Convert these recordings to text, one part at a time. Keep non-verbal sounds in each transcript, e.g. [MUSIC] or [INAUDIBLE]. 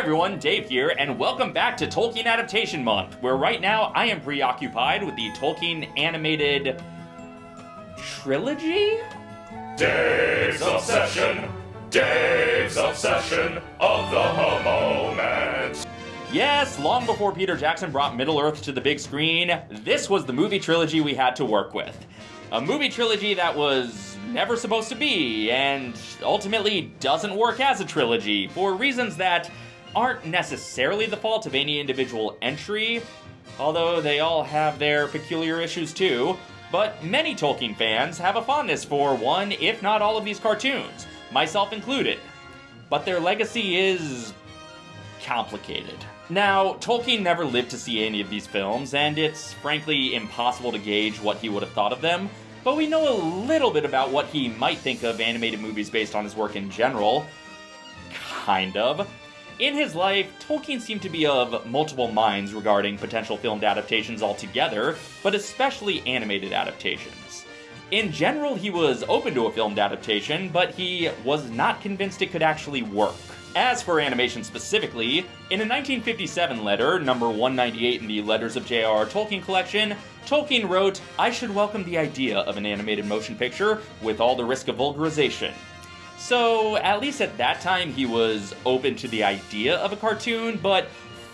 everyone, Dave here, and welcome back to Tolkien Adaptation Month, where right now I am preoccupied with the Tolkien animated trilogy? Dave's Obsession! Dave's Obsession of the moment! Yes, long before Peter Jackson brought Middle Earth to the big screen, this was the movie trilogy we had to work with. A movie trilogy that was never supposed to be, and ultimately doesn't work as a trilogy for reasons that aren't necessarily the fault of any individual entry, although they all have their peculiar issues too. But many Tolkien fans have a fondness for one, if not all of these cartoons, myself included. But their legacy is complicated. Now, Tolkien never lived to see any of these films, and it's frankly impossible to gauge what he would have thought of them, but we know a little bit about what he might think of animated movies based on his work in general. Kind of. In his life, Tolkien seemed to be of multiple minds regarding potential filmed adaptations altogether, but especially animated adaptations. In general, he was open to a filmed adaptation, but he was not convinced it could actually work. As for animation specifically, in a 1957 letter, number 198 in the Letters of J.R.R. Tolkien collection, Tolkien wrote, I should welcome the idea of an animated motion picture with all the risk of vulgarization. So, at least at that time, he was open to the idea of a cartoon, but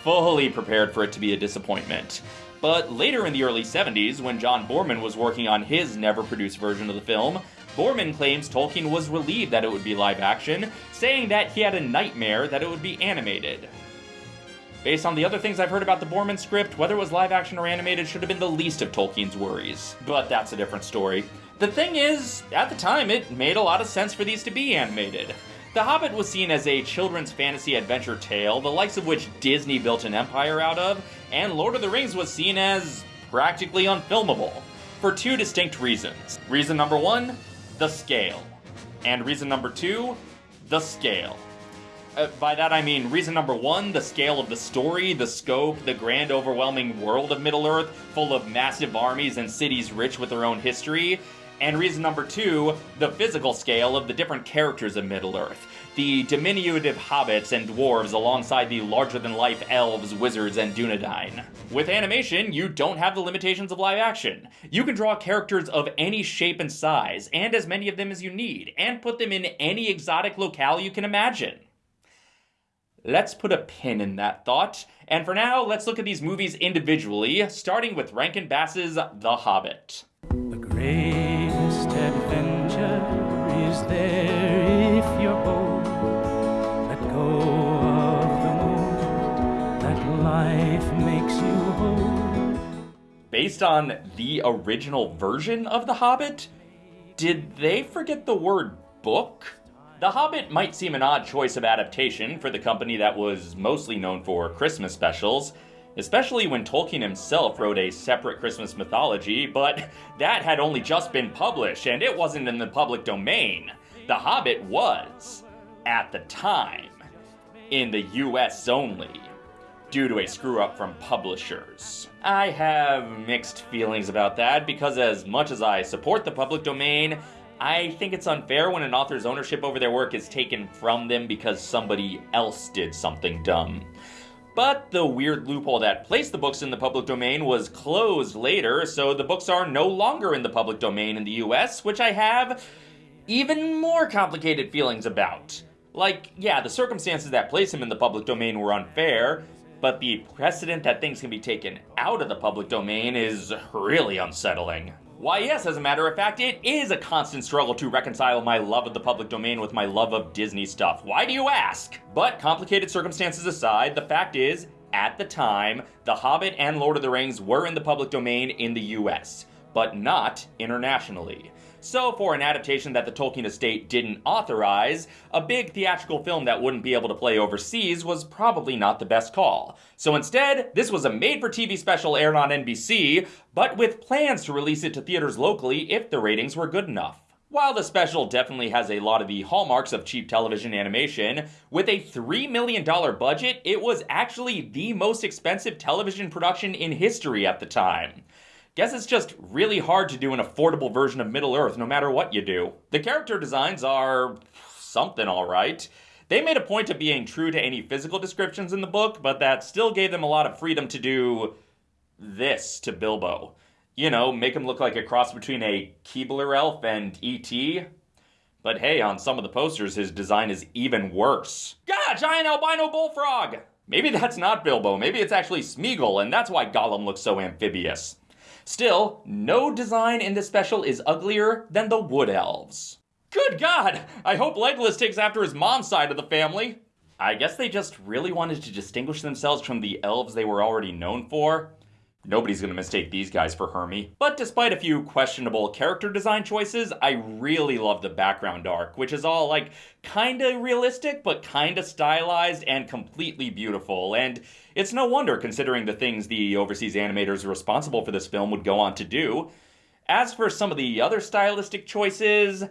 fully prepared for it to be a disappointment. But later in the early 70s, when John Boorman was working on his never produced version of the film, Boorman claims Tolkien was relieved that it would be live action, saying that he had a nightmare that it would be animated. Based on the other things I've heard about the Boorman script, whether it was live action or animated should have been the least of Tolkien's worries. But that's a different story. The thing is, at the time, it made a lot of sense for these to be animated. The Hobbit was seen as a children's fantasy adventure tale, the likes of which Disney built an empire out of, and Lord of the Rings was seen as practically unfilmable. For two distinct reasons. Reason number one, the scale. And reason number two, the scale. Uh, by that I mean reason number one, the scale of the story, the scope, the grand overwhelming world of Middle Earth, full of massive armies and cities rich with their own history. And reason number two, the physical scale of the different characters of Middle Earth. The diminutive hobbits and dwarves alongside the larger than life elves, wizards, and Dunedain. With animation, you don't have the limitations of live action. You can draw characters of any shape and size, and as many of them as you need, and put them in any exotic locale you can imagine. Let's put a pin in that thought, and for now, let's look at these movies individually, starting with Rankin Bass's The Hobbit. The there if. Let go of the that life makes you hold. Based on the original version of The Hobbit, did they forget the word book? The Hobbit might seem an odd choice of adaptation for the company that was mostly known for Christmas specials, especially when Tolkien himself wrote a separate Christmas mythology, but [LAUGHS] that had only just been published and it wasn't in the public domain. The Hobbit was, at the time, in the US only, due to a screw up from publishers. I have mixed feelings about that because, as much as I support the public domain, I think it's unfair when an author's ownership over their work is taken from them because somebody else did something dumb. But the weird loophole that placed the books in the public domain was closed later, so the books are no longer in the public domain in the US, which I have even more complicated feelings about. Like, yeah, the circumstances that place him in the public domain were unfair, but the precedent that things can be taken out of the public domain is really unsettling. Why, yes, as a matter of fact, it is a constant struggle to reconcile my love of the public domain with my love of Disney stuff. Why do you ask? But complicated circumstances aside, the fact is, at the time, The Hobbit and Lord of the Rings were in the public domain in the US, but not internationally. So, for an adaptation that the Tolkien estate didn't authorize, a big theatrical film that wouldn't be able to play overseas was probably not the best call. So instead, this was a made for TV special aired on NBC, but with plans to release it to theaters locally if the ratings were good enough. While the special definitely has a lot of the hallmarks of cheap television animation, with a $3 million budget, it was actually the most expensive television production in history at the time. Guess it's just really hard to do an affordable version of Middle Earth no matter what you do. The character designs are something alright. They made a point of being true to any physical descriptions in the book, but that still gave them a lot of freedom to do this to Bilbo. You know, make him look like a cross between a Keebler elf and E.T. But hey, on some of the posters, his design is even worse. God, giant albino bullfrog! Maybe that's not Bilbo, maybe it's actually Smeagol, and that's why Gollum looks so amphibious. Still, no design in this special is uglier than the Wood Elves. Good God! I hope Legolas takes after his mom's side of the family. I guess they just really wanted to distinguish themselves from the elves they were already known for. Nobody's gonna mistake these guys for Hermey. But despite a few questionable character design choices, I really love the background arc, which is all like kinda realistic, but kinda stylized and completely beautiful. And it's no wonder considering the things the overseas animators responsible for this film would go on to do. As for some of the other stylistic choices,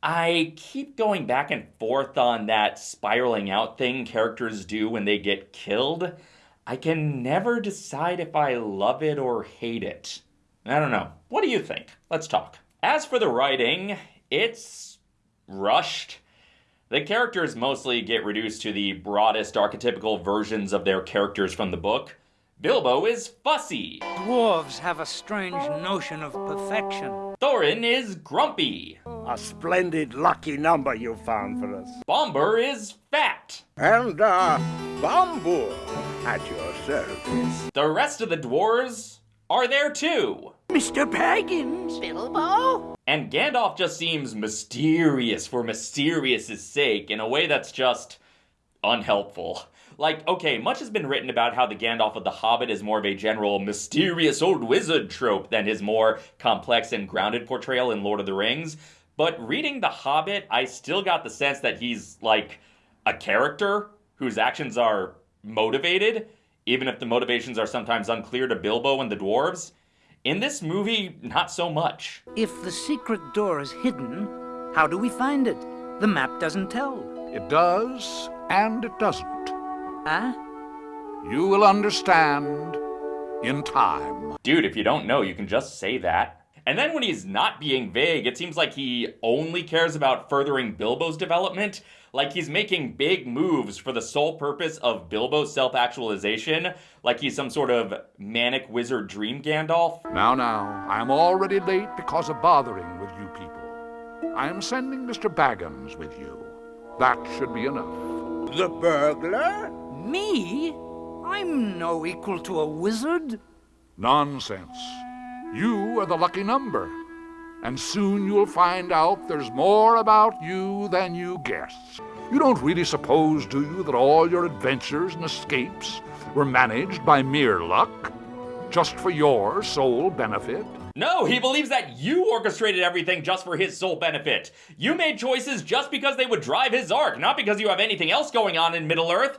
I keep going back and forth on that spiraling out thing characters do when they get killed. I can never decide if I love it or hate it. I don't know. What do you think? Let's talk. As for the writing, it's rushed. The characters mostly get reduced to the broadest archetypical versions of their characters from the book. Bilbo is fussy. Dwarves have a strange notion of perfection. Thorin is grumpy. A splendid lucky number you found for us. Bombur is fat. And, uh, Bombur at your service. The rest of the dwarves are there too. Mr. Baggins! Bilbo? And Gandalf just seems mysterious for mysterious' sake in a way that's just unhelpful. Like, okay, much has been written about how the Gandalf of the Hobbit is more of a general mysterious old wizard trope than his more complex and grounded portrayal in Lord of the Rings. But reading The Hobbit, I still got the sense that he's like a character whose actions are motivated, even if the motivations are sometimes unclear to Bilbo and the dwarves. In this movie, not so much. If the secret door is hidden, how do we find it? The map doesn't tell. It does, and it doesn't. Huh? You will understand in time. Dude, if you don't know, you can just say that. And then when he's not being vague, it seems like he only cares about furthering Bilbo's development. Like he's making big moves for the sole purpose of Bilbo's self actualization. Like he's some sort of manic wizard dream Gandalf. Now, now, I am already late because of bothering with you people. I am sending Mr. Baggins with you. That should be enough. The burglar? Me? I'm no equal to a wizard. Nonsense. You are the lucky number. And soon you'll find out there's more about you than you guess. You don't really suppose, do you, that all your adventures and escapes were managed by mere luck? Just for your sole benefit? No, he believes that you orchestrated everything just for his sole benefit. You made choices just because they would drive his arc, not because you have anything else going on in Middle Earth.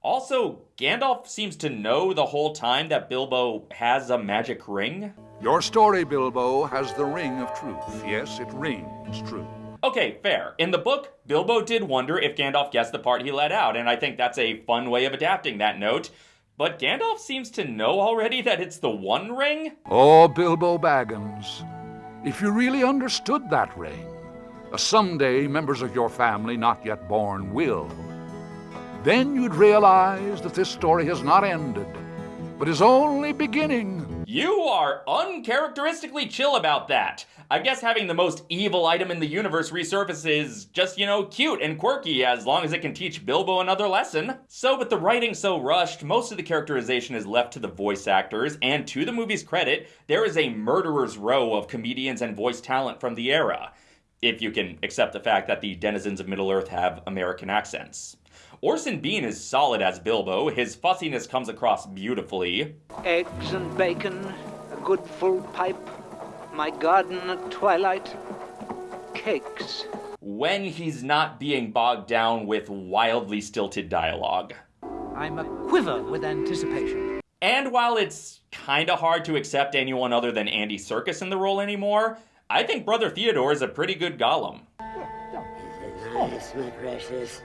Also, Gandalf seems to know the whole time that Bilbo has a magic ring. Your story, Bilbo, has the ring of truth. Yes, it rings true. Okay, fair. In the book, Bilbo did wonder if Gandalf guessed the part he let out, and I think that's a fun way of adapting that note. But Gandalf seems to know already that it's the One Ring? Oh, Bilbo Baggins, if you really understood that ring, someday members of your family not yet born will, then you'd realize that this story has not ended, but is only beginning. You are uncharacteristically chill about that. I guess having the most evil item in the universe resurface is just, you know, cute and quirky as long as it can teach Bilbo another lesson. So, with the writing so rushed, most of the characterization is left to the voice actors, and to the movie's credit, there is a murderer's row of comedians and voice talent from the era. If you can accept the fact that the denizens of Middle Earth have American accents. Orson Bean is solid as Bilbo. His fussiness comes across beautifully. Eggs and bacon, a good full pipe, my garden at twilight, cakes. When he's not being bogged down with wildly stilted dialogue. I'm a quiver with anticipation. And while it's kinda hard to accept anyone other than Andy Serkis in the role anymore, I think Brother Theodore is a pretty good Gollum. Nice, my precious.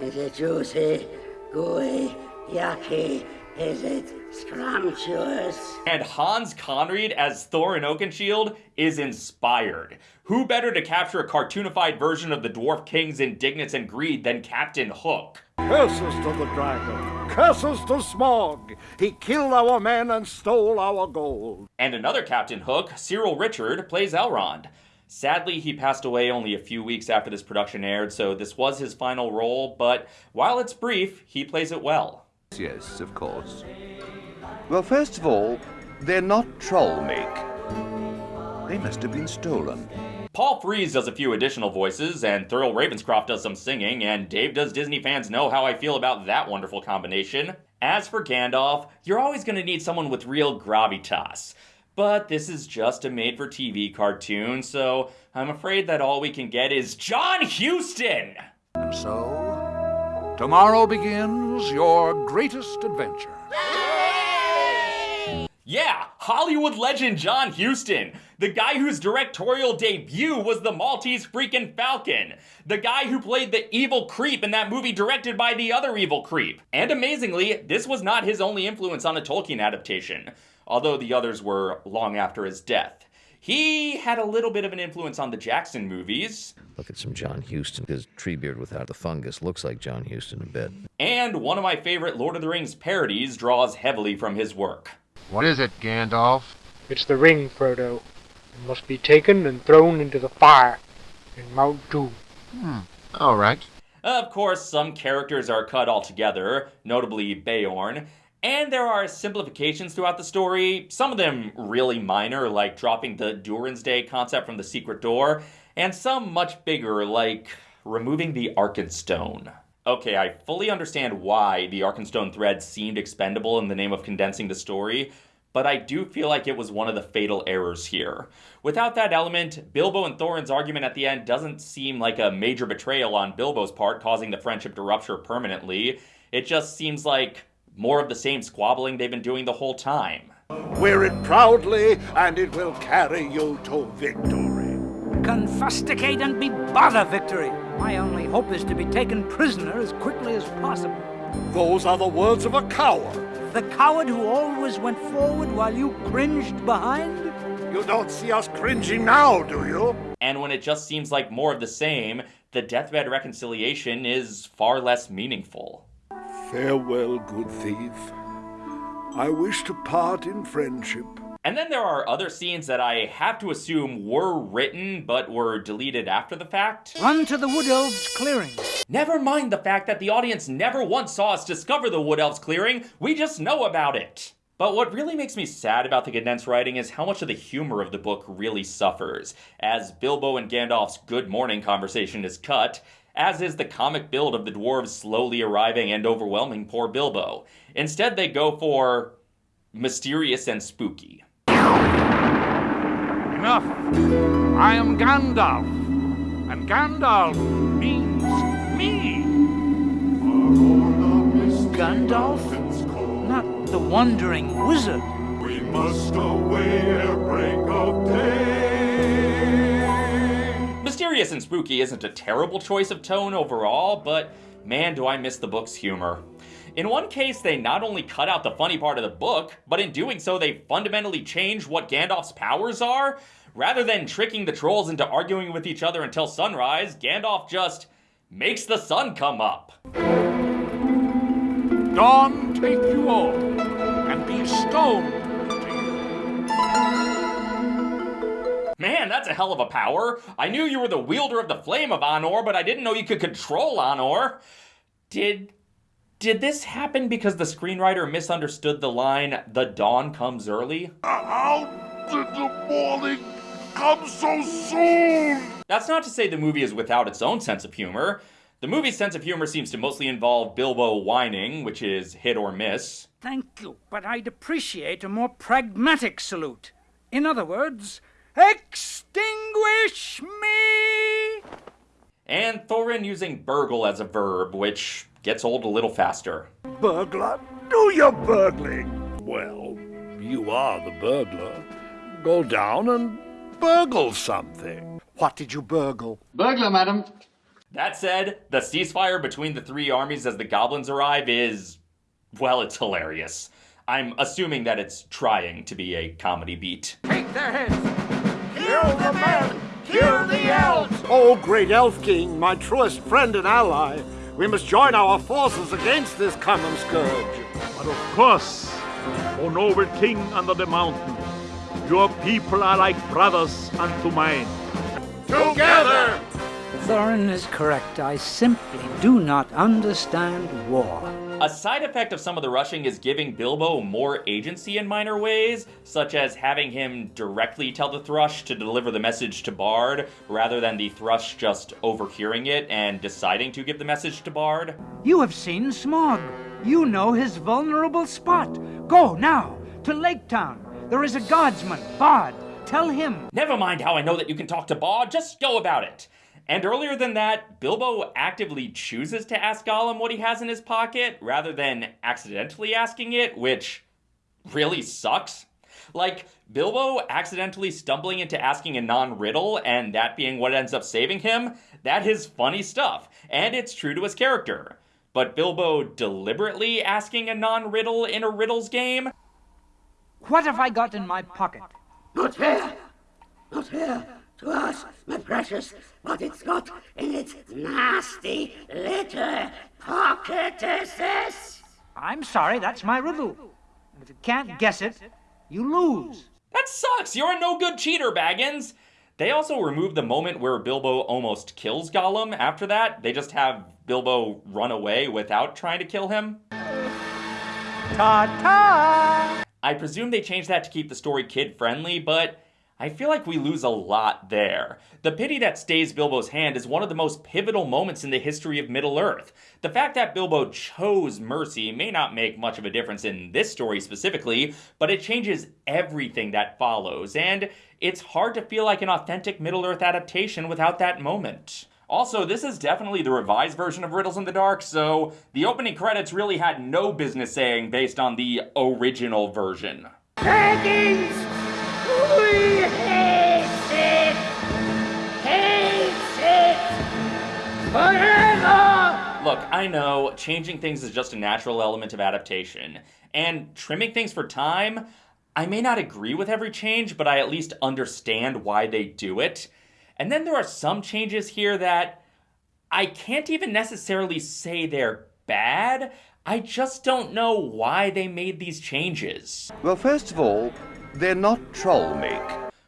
Is it juicy, gooey, yucky, Is it scrumptious? And Hans Conried as Thorin Oakenshield is inspired. Who better to capture a cartoonified version of the Dwarf King's indignance and greed than Captain Hook? Curses to the dragon! Curses to Smaug! He killed our men and stole our gold. And another Captain Hook, Cyril Ritchard, plays Elrond. Sadly, he passed away only a few weeks after this production aired, so this was his final role, but while it's brief, he plays it well. Yes, of course. Well, first of all, they're not troll make. They must have been stolen. Paul Frees does a few additional voices, and Thurl Ravenscroft does some singing, and Dave does Disney fans know how I feel about that wonderful combination. As for Gandalf, you're always going to need someone with real gravitas. But this is just a made for TV cartoon, so I'm afraid that all we can get is John Huston! And so, tomorrow begins your greatest adventure. Yeah, Hollywood legend John Huston. The guy whose directorial debut was the Maltese freaking Falcon. The guy who played the evil creep in that movie directed by the other evil creep. And amazingly, this was not his only influence on a Tolkien adaptation, although the others were long after his death. He had a little bit of an influence on the Jackson movies. Look at some John Huston. His Treebeard without the fungus looks like John Huston a bit. And one of my favorite Lord of the Rings parodies draws heavily from his work. What is it, Gandalf? It's the ring, Frodo. It must be taken and thrown into the fire in Mount Doom. Hmm. All right. Of course, some characters are cut altogether, notably Beorn, and there are simplifications throughout the story, some of them really minor, like dropping the Durin's Day concept from the secret door, and some much bigger, like removing the Arkenstone. Okay, I fully understand why the Arkenstone thread seemed expendable in the name of condensing the story, but I do feel like it was one of the fatal errors here. Without that element, Bilbo and Thorin's argument at the end doesn't seem like a major betrayal on Bilbo's part, causing the friendship to rupture permanently. It just seems like more of the same squabbling they've been doing the whole time. Wear it proudly, and it will carry you to victory. Confusticate and be bother victory. My only hope is to be taken prisoner as quickly as possible. Those are the words of a coward. The coward who always went forward while you cringed behind? You don't see us cringing now, do you? And when it just seems like more of the same, the deathbed reconciliation is far less meaningful. Farewell, good thief. I wish to part in friendship. And then there are other scenes that I have to assume were written but were deleted after the fact. Run to the Wood Elves clearing. Never mind the fact that the audience never once saw us discover the Wood Elves clearing, we just know about it. But what really makes me sad about the condensed writing is how much of the humor of the book really suffers, as Bilbo and Gandalf's good morning conversation is cut, as is the comic build of the dwarves slowly arriving and overwhelming poor Bilbo. Instead, they go for mysterious and spooky. Enough! I am Gandalf, and Gandalf means me. Gandalf? Not the wandering wizard. We must away ere break of day. Mysterious and spooky isn't a terrible choice of tone overall, but man, do I miss the book's humor. In one case, they not only cut out the funny part of the book, but in doing so, they fundamentally change what Gandalf's powers are. Rather than tricking the trolls into arguing with each other until sunrise, Gandalf just makes the sun come up. Dawn take you all, and be stoned to you. Man, that's a hell of a power. I knew you were the wielder of the flame of Anor, but I didn't know you could control Anor. Did did this happen because the screenwriter misunderstood the line "The dawn comes early"? How did the morning come so soon? That's not to say the movie is without its own sense of humor. The movie's sense of humor seems to mostly involve Bilbo whining, which is hit or miss. Thank you, but I'd appreciate a more pragmatic salute. In other words, extinguish me! And Thorin using burgle as a verb, which gets old a little faster. Burglar, do your burgling. Well, you are the burglar. Go down and burgle something. What did you burgle? Burglar, madam. That said, the ceasefire between the three armies as the goblins arrive is well, it's hilarious. I'm assuming that it's trying to be a comedy beat. Take their heads! Kill the men! Kill the elves! Oh, great Elf King, my truest friend and ally, we must join our forces against this common scourge. But of course, O noble king under the mountain, your people are like brothers unto mine. Together! Thorin is correct. I simply do not understand war. A side effect of some of the rushing is giving Bilbo more agency in minor ways, such as having him directly tell the thrush to deliver the message to Bard, rather than the thrush just overhearing it and deciding to give the message to Bard. You have seen Smaug. You know his vulnerable spot. Go now to Lake Town. There is a guardsman, Bard. Tell him. Never mind how I know that you can talk to Bard, just go about it. And earlier than that, Bilbo actively chooses to ask Gollum what he has in his pocket rather than accidentally asking it, which really sucks. Like, Bilbo accidentally stumbling into asking a non riddle and that being what ends up saving him, that is funny stuff, and it's true to his character. But Bilbo deliberately asking a non riddle in a riddles game? What have I got in my pocket? Not fair! Not fair to us, my precious, what it's got in its nasty little pocket is this? I'm sorry, that's my riddle. If you can't guess it, you lose. That sucks! You're a no good cheater, Baggins! They also removed the moment where Bilbo almost kills Gollum after that. They just have Bilbo run away without trying to kill him. Ta ta! I presume they changed that to keep the story kid friendly, but I feel like we lose a lot there. The pity that stays Bilbo's hand is one of the most pivotal moments in the history of Middle Earth. The fact that Bilbo chose mercy may not make much of a difference in this story specifically, but it changes everything that follows, and it's hard to feel like an authentic Middle Earth adaptation without that moment. Also, this is definitely the revised version of Riddles in the Dark, so the opening credits really had no business saying based on the original version. Dragons! We hate it! Hate it! Forever! Look, I know changing things is just a natural element of adaptation, and trimming things for time, I may not agree with every change, but I at least understand why they do it. And then there are some changes here that I can't even necessarily say they're bad. I just don't know why they made these changes. Well, first of all, they're not troll make.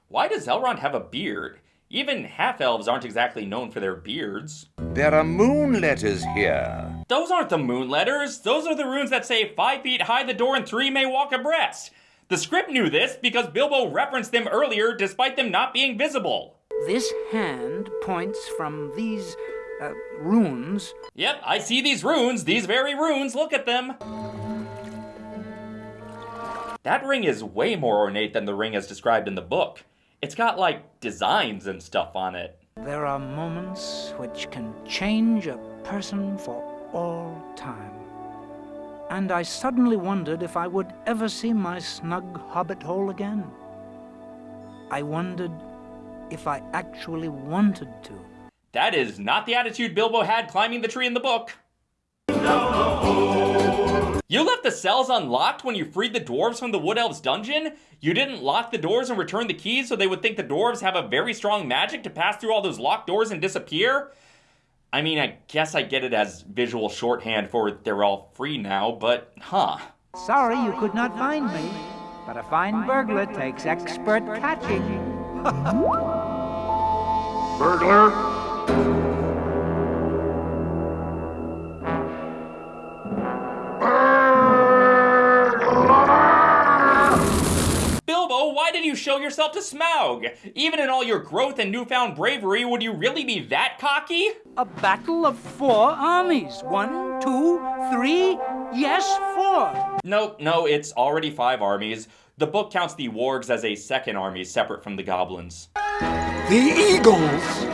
Why does Elrond have a beard? Even half elves aren't exactly known for their beards. There are moon letters here. Those aren't the moon letters. Those are the runes that say five feet high the door and three may walk abreast. The script knew this because Bilbo referenced them earlier despite them not being visible. This hand points from these uh, runes. Yep, I see these runes, these very runes, look at them. That ring is way more ornate than the ring as described in the book. It's got like designs and stuff on it. There are moments which can change a person for all time. And I suddenly wondered if I would ever see my snug hobbit hole again. I wondered if I actually wanted to. That is not the attitude Bilbo had climbing the tree in the book. You left the cells unlocked when you freed the dwarves from the Wood Elves dungeon? You didn't lock the doors and return the keys so they would think the dwarves have a very strong magic to pass through all those locked doors and disappear? I mean, I guess I get it as visual shorthand for they're all free now, but huh. Sorry you could not find me, but a fine burglar takes expert catching. [LAUGHS] Burglar? Bilbo, why did you show yourself to Smaug? Even in all your growth and newfound bravery, would you really be that cocky? A battle of four armies. One, two, three, yes, four. Nope, no, it's already five armies. The book counts the wargs as a second army separate from the goblins. The Eagles!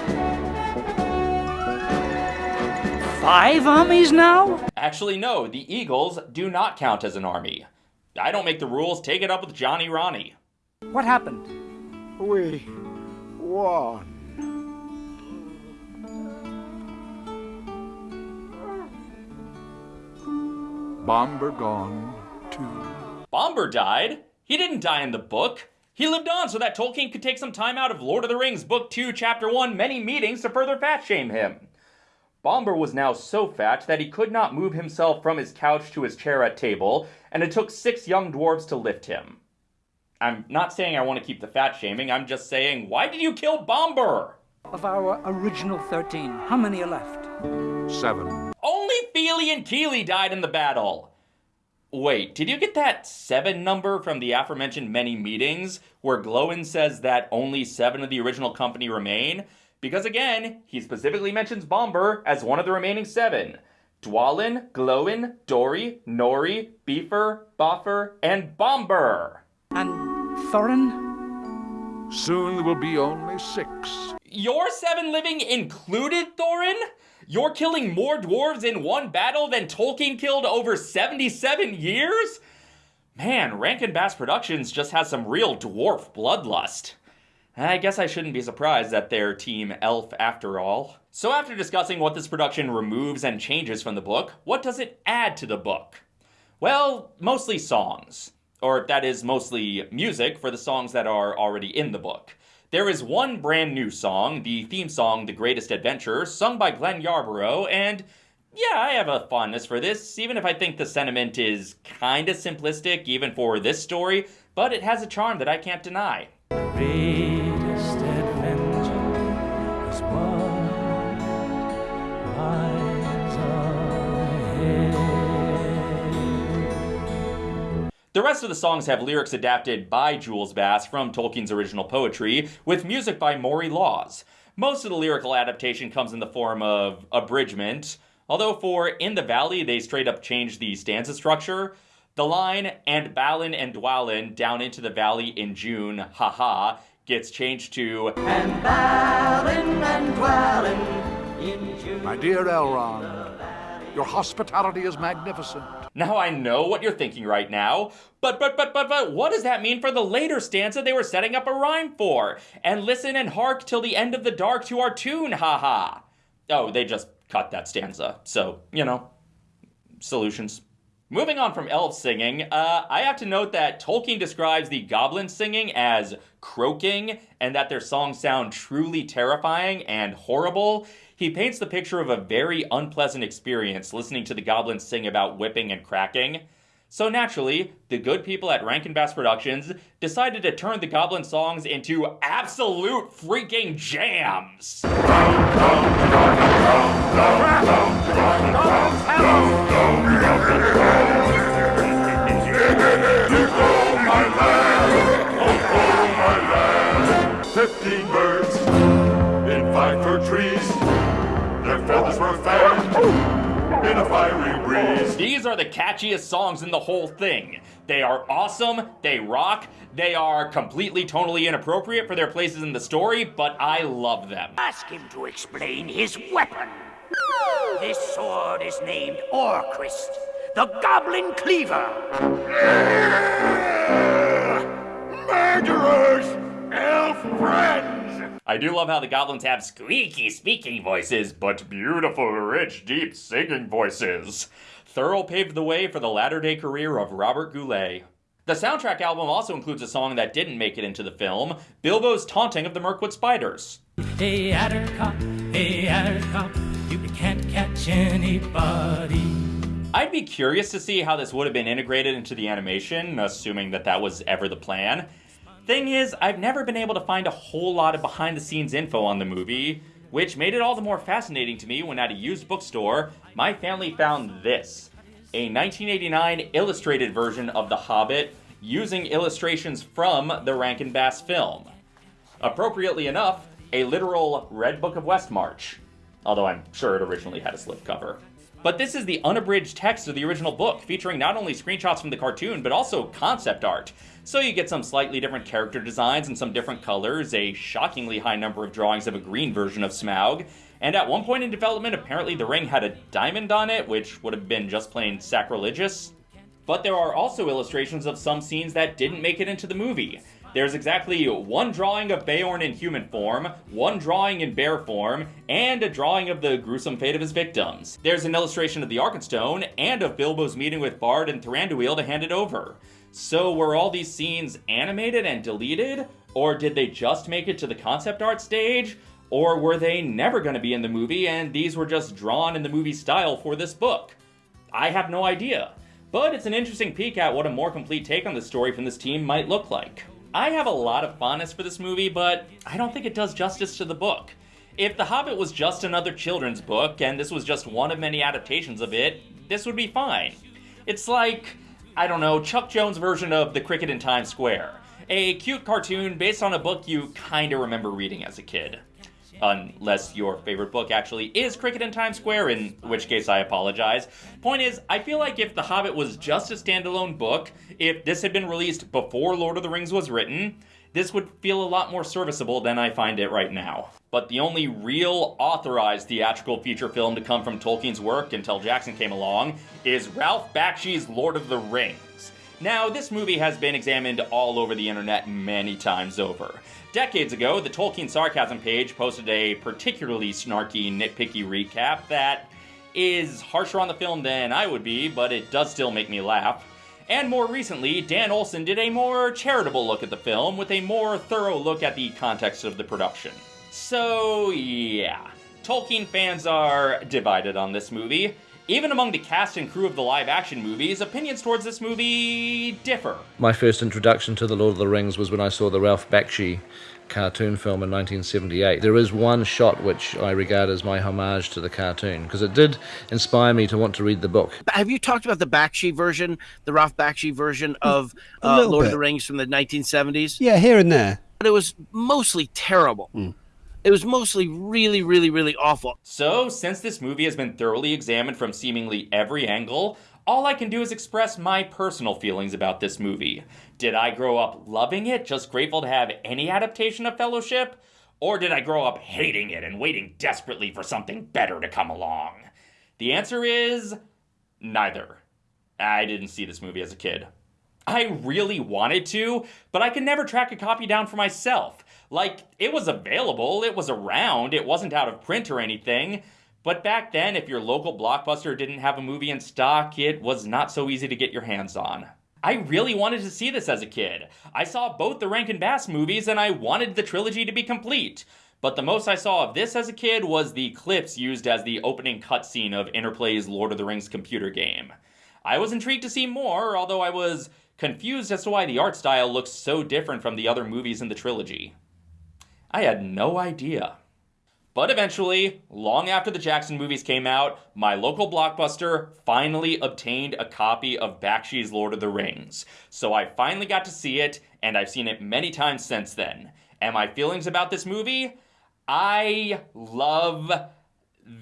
Five armies now? Actually, no, the Eagles do not count as an army. I don't make the rules, take it up with Johnny Ronnie. What happened? We won. Bombur gone, too. Bombur died? He didn't die in the book. He lived on so that Tolkien could take some time out of Lord of the Rings, Book 2, Chapter 1, many meetings to further fat shame him. Bombur was now so fat that he could not move himself from his couch to his chair at table, and it took six young dwarves to lift him. I'm not saying I want to keep the fat shaming, I'm just saying, why did you kill Bombur? Of our original 13, how many are left? Seven. Only Fili and Kili died in the battle. Wait, did you get that seven number from the aforementioned many meetings where Gloin says that only seven of the original company remain? Because again, he specifically mentions Bombur as one of the remaining seven. Dwalin, Gloin, Dori, Nori, Bifur, Bofur, and Bombur. And Thorin? Soon there will be only six. Your seven living included Thorin? You're killing more dwarves in one battle than Tolkien killed over 77 years? Man, Rankin Bass Productions just has some real dwarf bloodlust. I guess I shouldn't be surprised that they're Team Elf after all. So, after discussing what this production removes and changes from the book, what does it add to the book? Well, mostly songs. Or, that is, mostly music for the songs that are already in the book. There is one brand new song, the theme song The Greatest Adventure, sung by Glenn Yarbrough, and yeah, I have a fondness for this, even if I think the sentiment is kinda simplistic, even for this story, but it has a charm that I can't deny. The rest of the songs have lyrics adapted by Jules Bass from Tolkien's original poetry, with music by Maury Laws. Most of the lyrical adaptation comes in the form of abridgment, although for In the Valley they straight up changed the stanza structure. The line, and Balin and Dwalin down into the valley in June, haha, gets changed to, And Balin and Dwalin in June. My dear Elrond, your hospitality is magnificent. Now I know what you're thinking right now, but but but but but what does that mean for the later stanza they were setting up a rhyme for? And listen and hark till the end of the dark to our tune, haha. Oh, they just cut that stanza. So, you know, solutions. Moving on from elf singing, uh, I have to note that Tolkien describes the goblin singing as croaking, and that their songs sound truly terrifying and horrible. He paints the picture of a very unpleasant experience listening to the goblins sing about whipping and cracking. So naturally, the good people at Rankin Bass Productions decided to turn the goblin songs into absolute freaking jams. Fifteen Their feathers in a fiery breeze. These are the catchiest songs in the whole thing. They are awesome, they rock, they are completely tonally inappropriate for their places in the story, but I love them. Ask him to explain his weapon. This sword is named Orcrist, the Goblin Cleaver. Murderers! Elf friends! I do love how the goblins have squeaky speaking voices, but beautiful, rich, deep singing voices. Thurl paved the way for the latter day career of Robert Goulet. The soundtrack album also includes a song that didn't make it into the film Bilbo's Taunting of the Mirkwood Spiders. Hey, Attercop, hey, Attercop, you can't catch anybody. I'd be curious to see how this would have been integrated into the animation, assuming that that was ever the plan. Thing is, I've never been able to find a whole lot of behind the scenes info on the movie, which made it all the more fascinating to me when at a used bookstore, my family found this a 1989 illustrated version of The Hobbit using illustrations from the Rankin Bass film. Appropriately enough, a literal Red Book of Westmarch, although I'm sure it originally had a slipcover. But this is the unabridged text of the original book, featuring not only screenshots from the cartoon, but also concept art. So you get some slightly different character designs and some different colors, a shockingly high number of drawings of a green version of Smaug, and at one point in development, apparently the ring had a diamond on it, which would have been just plain sacrilegious. But there are also illustrations of some scenes that didn't make it into the movie. There's exactly one drawing of Beorn in human form, one drawing in bear form, and a drawing of the gruesome fate of his victims. There's an illustration of the Arkenstone and of Bilbo's meeting with Bard and Thranduil to hand it over. So were all these scenes animated and deleted? Or did they just make it to the concept art stage? Or were they never going to be in the movie and these were just drawn in the movie style for this book? I have no idea. But it's an interesting peek at what a more complete take on the story from this team might look like. I have a lot of fondness for this movie, but I don't think it does justice to the book. If The Hobbit was just another children's book, and this was just one of many adaptations of it, this would be fine. It's like, I don't know, Chuck Jones' version of The Cricket in Times Square. A cute cartoon based on a book you kinda remember reading as a kid unless your favorite book actually is Cricket in Times Square, in which case I apologize. Point is, I feel like if The Hobbit was just a standalone book, if this had been released before Lord of the Rings was written, this would feel a lot more serviceable than I find it right now. But the only real authorized theatrical feature film to come from Tolkien's work until Jackson came along is Ralph Bakshi's Lord of the Rings. Now, this movie has been examined all over the internet many times over. Decades ago, the Tolkien Sarcasm page posted a particularly snarky, nitpicky recap that is harsher on the film than I would be, but it does still make me laugh. And more recently, Dan Olson did a more charitable look at the film with a more thorough look at the context of the production. So, yeah. Tolkien fans are divided on this movie. Even among the cast and crew of the live action movies, opinions towards this movie differ. My first introduction to The Lord of the Rings was when I saw the Ralph Bakshi cartoon film in 1978. There is one shot which I regard as my homage to the cartoon because it did inspire me to want to read the book. Have you talked about the Bakshi version, the Ralph Bakshi version of A uh, little Lord of the Rings from the 1970s? Yeah, here and there. But it was mostly terrible. It was mostly really, really, really awful. So, since this movie has been thoroughly examined from seemingly every angle, all I can do is express my personal feelings about this movie. Did I grow up loving it, just grateful to have any adaptation of Fellowship? Or did I grow up hating it and waiting desperately for something better to come along? The answer is neither. I didn't see this movie as a kid. I really wanted to, but I could never track a copy down for myself. Like, it was available, it was around, it wasn't out of print or anything. But back then, if your local blockbuster didn't have a movie in stock, it was not so easy to get your hands on. I really wanted to see this as a kid. I saw both the Rankin Bass movies and I wanted the trilogy to be complete. But the most I saw of this as a kid was the clips used as the opening cutscene of Interplay's Lord of the Rings computer game. I was intrigued to see more, although I was confused as to why the art style looks so different from the other movies in the trilogy. I had no idea. But eventually, long after the Jackson movies came out, my local blockbuster finally obtained a copy of Bakshi's Lord of the Rings. So I finally got to see it, and I've seen it many times since then. And my feelings about this movie? I love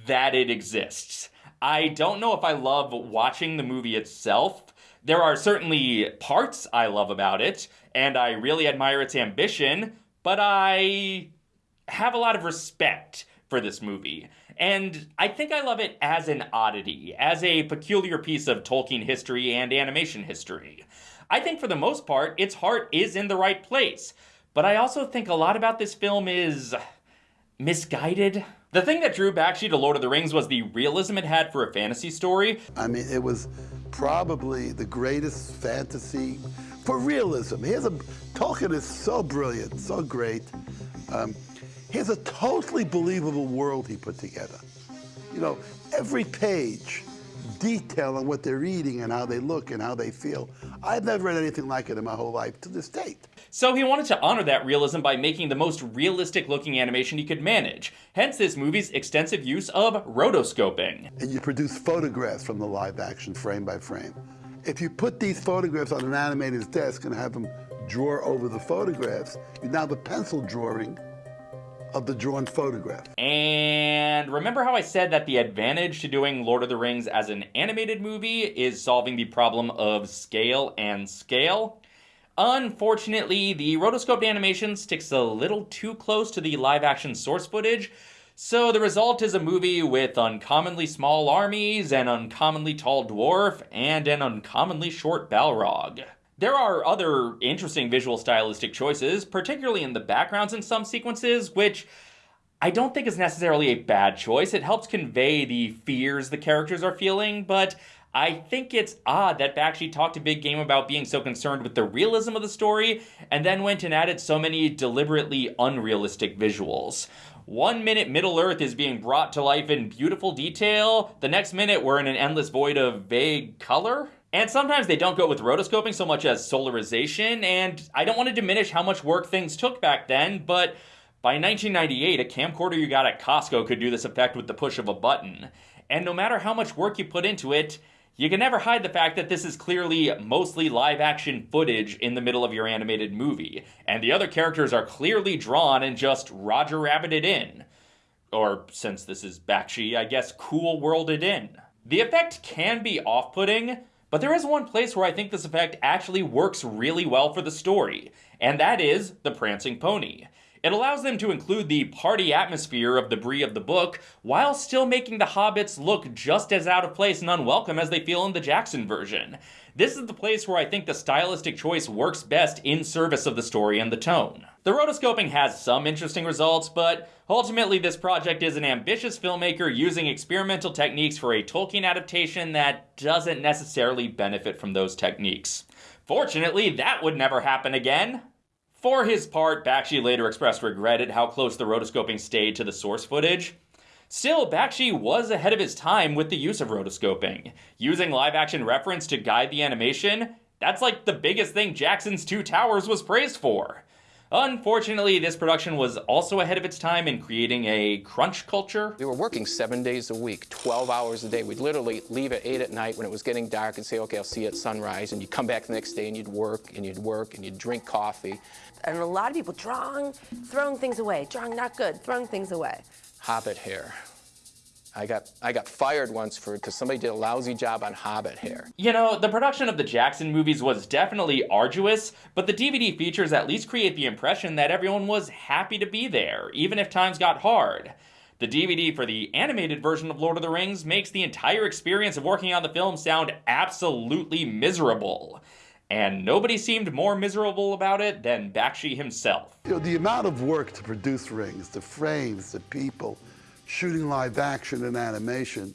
that it exists. I don't know if I love watching the movie itself. There are certainly parts I love about it, and I really admire its ambition, but I have a lot of respect for this movie. And I think I love it as an oddity, as a peculiar piece of Tolkien history and animation history. I think for the most part, its heart is in the right place. But I also think a lot about this film is misguided. The thing that drew Bakshi to Lord of the Rings was the realism it had for a fantasy story. I mean, it was probably the greatest fantasy for realism. Here's a Tolkien is so brilliant, so great. Um, here's a totally believable world he put together. You know, every page detail on what they're eating and how they look and how they feel. I've never read anything like it in my whole life to this date. So he wanted to honor that realism by making the most realistic looking animation he could manage. Hence this movie's extensive use of rotoscoping. And you produce photographs from the live action frame by frame. If you put these photographs on an animator's desk and have them draw over the photographs, you now have a pencil drawing of the drawn photograph. And remember how I said that the advantage to doing Lord of the Rings as an animated movie is solving the problem of scale and scale? Unfortunately, the rotoscoped animation sticks a little too close to the live action source footage, so the result is a movie with uncommonly small armies, an uncommonly tall dwarf, and an uncommonly short Balrog. There are other interesting visual stylistic choices, particularly in the backgrounds in some sequences, which I don't think is necessarily a bad choice. It helps convey the fears the characters are feeling, but I think it's odd that Bakshi talked a big game about being so concerned with the realism of the story, and then went and added so many deliberately unrealistic visuals. One minute Middle Earth is being brought to life in beautiful detail, the next minute we're in an endless void of vague color. And sometimes they don't go with rotoscoping so much as solarization, and I don't want to diminish how much work things took back then, but by 1998, a camcorder you got at Costco could do this effect with the push of a button. And no matter how much work you put into it, you can never hide the fact that this is clearly mostly live action footage in the middle of your animated movie, and the other characters are clearly drawn and just Roger Rabbited in. Or, since this is Bakshi, I guess cool worlded in. The effect can be off putting, but there is one place where I think this effect actually works really well for the story, and that is the Prancing Pony. It allows them to include the party atmosphere of the Bree of the book while still making the hobbits look just as out of place and unwelcome as they feel in the Jackson version. This is the place where I think the stylistic choice works best in service of the story and the tone. The rotoscoping has some interesting results, but ultimately this project is an ambitious filmmaker using experimental techniques for a Tolkien adaptation that doesn't necessarily benefit from those techniques. Fortunately, that would never happen again. For his part, Bakshi later expressed regret at how close the rotoscoping stayed to the source footage. Still, Bakshi was ahead of his time with the use of rotoscoping. Using live action reference to guide the animation, that's like the biggest thing Jackson's Two Towers was praised for. Unfortunately, this production was also ahead of its time in creating a crunch culture. We were working seven days a week, 12 hours a day. We'd literally leave at 8 at night when it was getting dark and say, okay, I'll see you at sunrise. And you'd come back the next day and you'd work and you'd work and you'd drink coffee. And a lot of people drawing, throwing things away, drawing not good, throwing things away. Hobbit hair. I got I got fired once for because somebody did a lousy job on Hobbit hair. You know, the production of the Jackson movies was definitely arduous, but the DVD features at least create the impression that everyone was happy to be there, even if times got hard. The DVD for the animated version of Lord of the Rings makes the entire experience of working on the film sound absolutely miserable. And nobody seemed more miserable about it than Bakshi himself. You know, the amount of work to produce rings, the frames, the people, shooting live action and animation.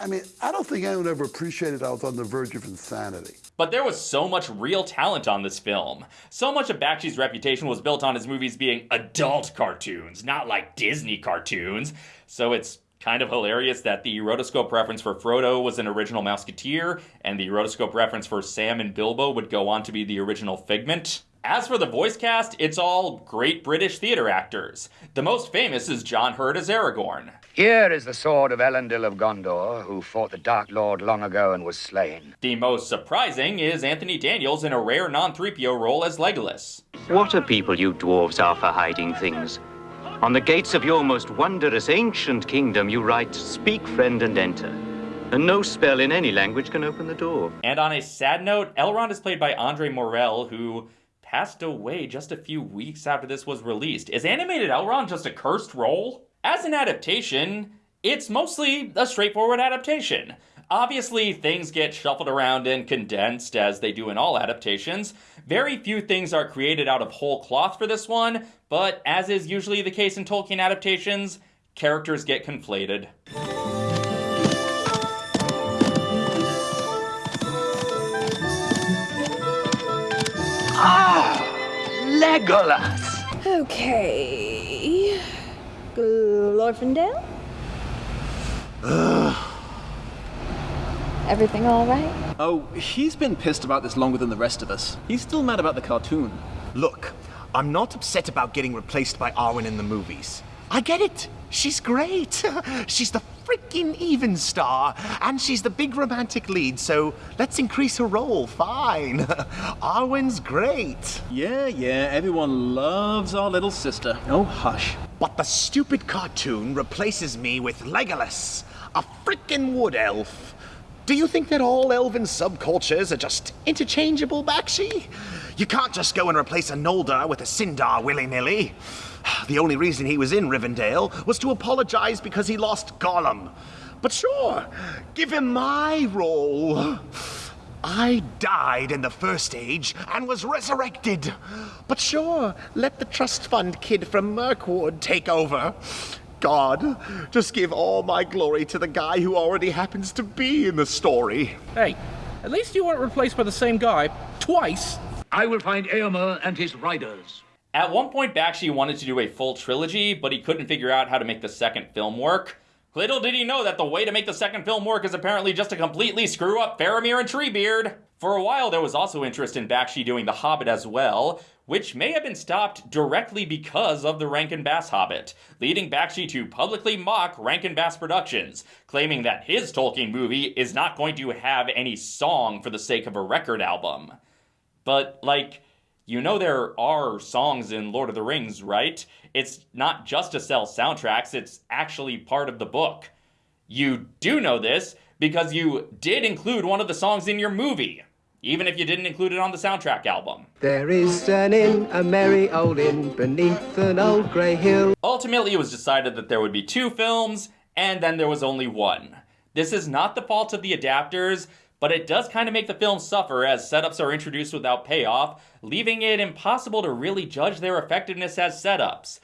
I mean, I don't think anyone ever appreciated I was on the verge of insanity. But there was so much real talent on this film. So much of Bakshi's reputation was built on his movies being adult cartoons, not like Disney cartoons. So it's kind of hilarious that the rotoscope reference for Frodo was an original Mouseketeer, and the rotoscope reference for Sam and Bilbo would go on to be the original Figment. As for the voice cast, it's all great British theater actors. The most famous is John Hurt as Aragorn. Here is the sword of Elendil of Gondor, who fought the Dark Lord long ago and was slain. The most surprising is Anthony Daniels in a rare non 3PO role as Legolas. What a people you dwarves are for hiding things. On the gates of your most wondrous ancient kingdom, you write, Speak, friend, and enter. And no spell in any language can open the door. And on a sad note, Elrond is played by Andre Morell, who passed away just a few weeks after this was released. Is animated Elrond just a cursed role? As an adaptation, it's mostly a straightforward adaptation. Obviously, things get shuffled around and condensed as they do in all adaptations. Very few things are created out of whole cloth for this one, but as is usually the case in Tolkien adaptations, characters get conflated. Ah, Legolas! Okay. Glorfindel? Everything all right? Oh, he's been pissed about this longer than the rest of us. He's still mad about the cartoon. Look, I'm not upset about getting replaced by Arwen in the movies. I get it. She's great. [LAUGHS] she's the freaking Evenstar, and she's the big romantic lead, so let's increase her role. Fine. [LAUGHS] Arwen's great. Yeah, yeah, everyone loves our little sister. Oh, hush. But the stupid cartoon replaces me with Legolas, a freaking wood elf. Do you think that all elven subcultures are just interchangeable, Bakshi? You can't just go and replace a Noldor with a Sindar willy-nilly. The only reason he was in Rivendell was to apologize because he lost Gollum. But sure, give him my role. I died in the first age and was resurrected. But sure, let the trust fund kid from Mirkwood take over. God, just give all my glory to the guy who already happens to be in the story. Hey, at least you weren't replaced by the same guy twice. I will find Eomer and his riders. At one point, Bakshi wanted to do a full trilogy, but he couldn't figure out how to make the second film work. Little did he know that the way to make the second film work is apparently just to completely screw up Faramir and Treebeard. For a while, there was also interest in Bakshi doing The Hobbit as well, which may have been stopped directly because of the Rankin Bass Hobbit, leading Bakshi to publicly mock Rankin Bass Productions, claiming that his Tolkien movie is not going to have any song for the sake of a record album. But, like, you know there are songs in Lord of the Rings, right? It's not just to sell soundtracks, it's actually part of the book. You do know this because you did include one of the songs in your movie, even if you didn't include it on the soundtrack album. There is an inn, a merry old inn, beneath an old grey hill. Ultimately, it was decided that there would be two films, and then there was only one. This is not the fault of the adapters, but it does kind of make the film suffer as setups are introduced without payoff, leaving it impossible to really judge their effectiveness as setups.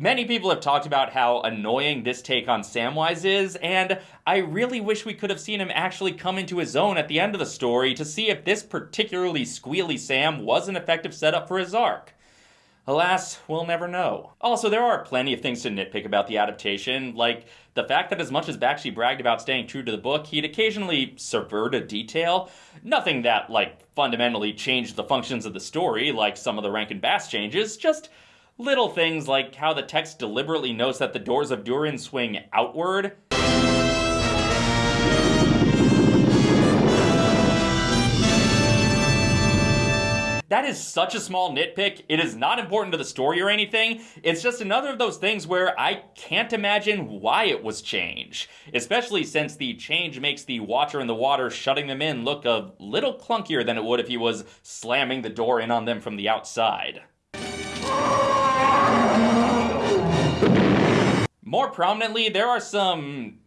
Many people have talked about how annoying this take on Samwise is, and I really wish we could have seen him actually come into his own at the end of the story to see if this particularly squealy Sam was an effective setup for his arc. Alas, we'll never know. Also, there are plenty of things to nitpick about the adaptation, like the fact that as much as Bakshi bragged about staying true to the book, he'd occasionally subvert a detail. Nothing that, like, fundamentally changed the functions of the story, like some of the Rankin Bass changes, just little things like how the text deliberately notes that the doors of Durin swing outward, That is such a small nitpick. It is not important to the story or anything. It's just another of those things where I can't imagine why it was changed. Especially since the change makes the Watcher in the water shutting them in look a little clunkier than it would if he was slamming the door in on them from the outside. More prominently, there are some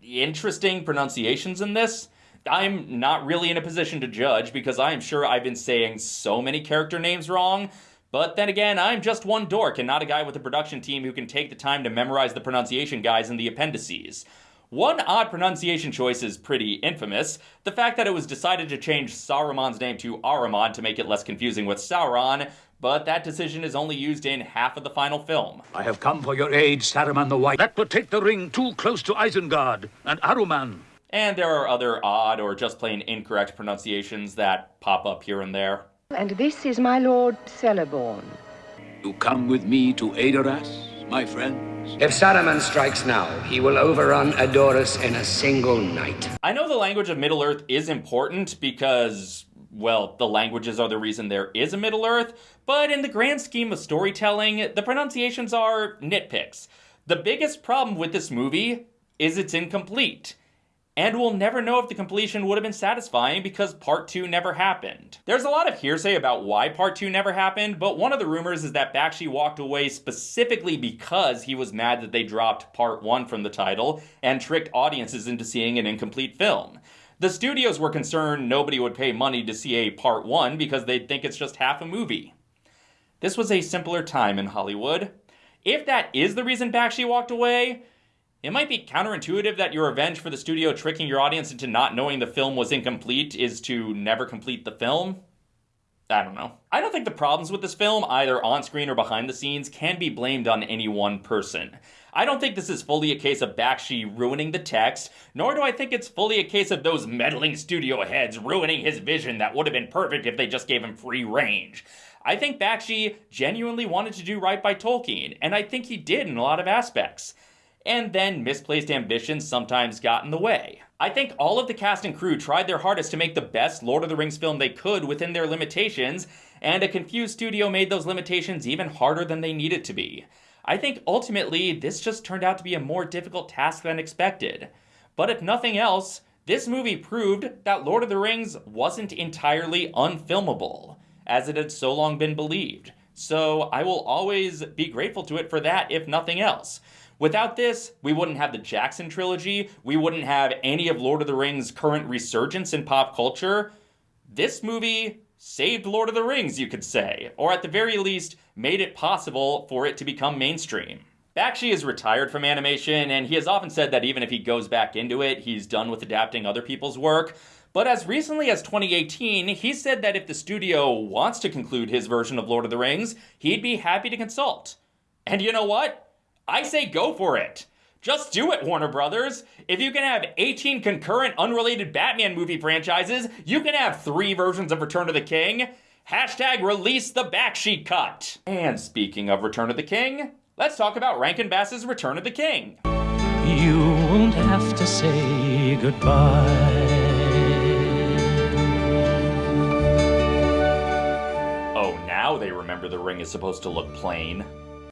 interesting pronunciations in this. I'm not really in a position to judge because I am sure I've been saying so many character names wrong. But then again, I'm just one dork and not a guy with a production team who can take the time to memorize the pronunciation guides in the appendices. One odd pronunciation choice is pretty infamous the fact that it was decided to change Saruman's name to Aruman to make it less confusing with Sauron, but that decision is only used in half of the final film. I have come for your aid, Saruman the White. That would take the ring too close to Isengard and Aruman. And there are other odd or just plain incorrect pronunciations that pop up here and there. And this is my lord Celeborn. You come with me to Adoras, my friends? If Saruman strikes now, he will overrun Adoras in a single night. I know the language of Middle Earth is important because, well, the languages are the reason there is a Middle Earth, but in the grand scheme of storytelling, the pronunciations are nitpicks. The biggest problem with this movie is it's incomplete and we'll never know if the completion would have been satisfying because part 2 never happened. There's a lot of hearsay about why part 2 never happened, but one of the rumors is that Bakshi walked away specifically because he was mad that they dropped part 1 from the title and tricked audiences into seeing an incomplete film. The studios were concerned nobody would pay money to see a part 1 because they'd think it's just half a movie. This was a simpler time in Hollywood. If that is the reason Bakshi walked away, it might be counterintuitive that your revenge for the studio tricking your audience into not knowing the film was incomplete is to never complete the film. I don't know. I don't think the problems with this film, either on screen or behind the scenes, can be blamed on any one person. I don't think this is fully a case of Bakshi ruining the text, nor do I think it's fully a case of those meddling studio heads ruining his vision that would have been perfect if they just gave him free range. I think Bakshi genuinely wanted to do right by Tolkien, and I think he did in a lot of aspects and then misplaced ambitions sometimes got in the way. I think all of the cast and crew tried their hardest to make the best Lord of the Rings film they could within their limitations, and a confused studio made those limitations even harder than they needed to be. I think ultimately this just turned out to be a more difficult task than expected. But if nothing else, this movie proved that Lord of the Rings wasn't entirely unfilmable, as it had so long been believed. So I will always be grateful to it for that, if nothing else. Without this, we wouldn't have the Jackson trilogy, we wouldn't have any of Lord of the Rings' current resurgence in pop culture. This movie saved Lord of the Rings, you could say, or at the very least, made it possible for it to become mainstream. Bakshi is retired from animation, and he has often said that even if he goes back into it, he's done with adapting other people's work. But as recently as 2018, he said that if the studio wants to conclude his version of Lord of the Rings, he'd be happy to consult. And you know what? I say go for it. Just do it, Warner Brothers. If you can have 18 concurrent unrelated Batman movie franchises, you can have three versions of Return of the King. Hashtag release the Bakshi cut. And speaking of Return of the King, let's talk about Rankin Bass's Return of the King. You won't have to say goodbye. Oh, now they remember the ring is supposed to look plain.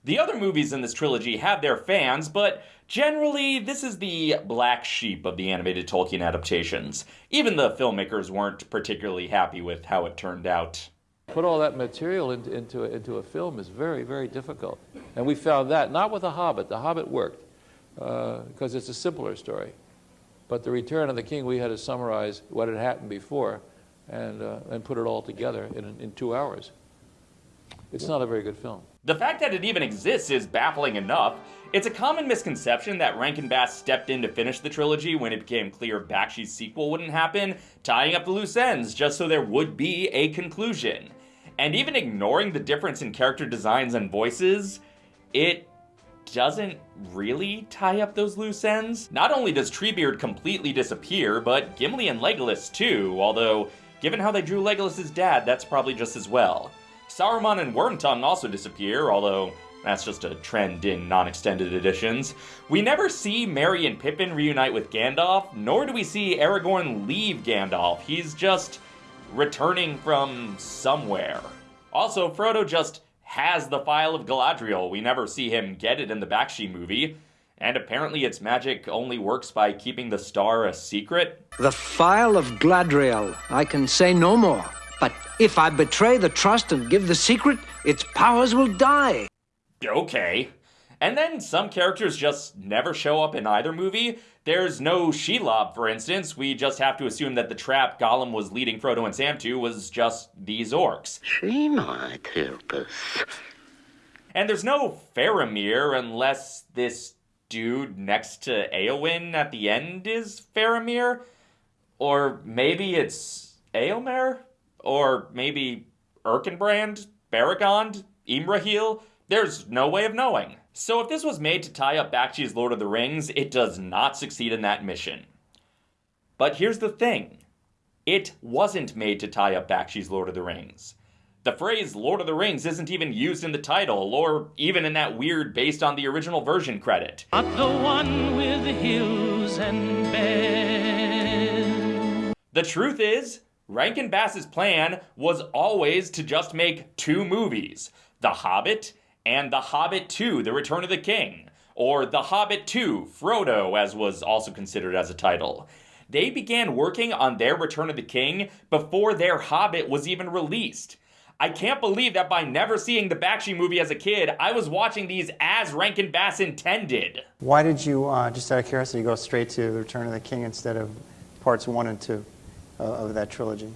The other movies in this trilogy have their fans, but generally, this is the black sheep of the animated Tolkien adaptations. Even the filmmakers weren't particularly happy with how it turned out. Put all that material into, into, a, into a film is very, very difficult. And we found that, not with The Hobbit. The Hobbit worked, because uh, it's a simpler story. But The Return of the King, we had to summarize what had happened before and, uh, and put it all together in, in two hours. It's not a very good film. The fact that it even exists is baffling enough. It's a common misconception that Rankin Bass stepped in to finish the trilogy when it became clear Bakshi's sequel wouldn't happen, tying up the loose ends just so there would be a conclusion. And even ignoring the difference in character designs and voices, it doesn't really tie up those loose ends. Not only does Treebeard completely disappear, but Gimli and Legolas too, although given how they drew Legolas' dad, that's probably just as well. Saruman and Wormtongue also disappear, although that's just a trend in non-extended editions. We never see Merry and Pippin reunite with Gandalf, nor do we see Aragorn leave Gandalf. He's just returning from somewhere. Also, Frodo just has the phial of Galadriel. We never see him get it in the Bakshi movie. And apparently its magic only works by keeping the star a secret. The phial of Gladriel. I can say no more. But if I betray the trust and give the secret, its powers will die. Okay. And then some characters just never show up in either movie. There's no Shelob, for instance. We just have to assume that the trap Gollum was leading Frodo and Sam to was just these orcs. She might help us. And there's no Faramir unless this dude next to Eowyn at the end is Faramir. Or maybe it's Eomer? Or maybe Erkenbrand? Beregond? Imrahil? There's no way of knowing. So if this was made to tie up Bakshi's Lord of the Rings, it does not succeed in that mission. But here's the thing. It wasn't made to tie up Bakshi's Lord of the Rings. The phrase Lord of the Rings isn't even used in the title, or even in that weird based on the original version credit. Not the one with the hills and beds. The truth is, Rankin Bass's plan was always to just make two movies The Hobbit and The Hobbit 2 The Return of the King, or The Hobbit 2 Frodo, as was also considered as a title. They began working on their Return of the King before their Hobbit was even released. I can't believe that by never seeing the Bakshi movie as a kid, I was watching these as Rankin Bass intended. Why did you, uh, just out of curiosity, go straight to The Return of the King instead of parts one and two Uh, of that trilogy,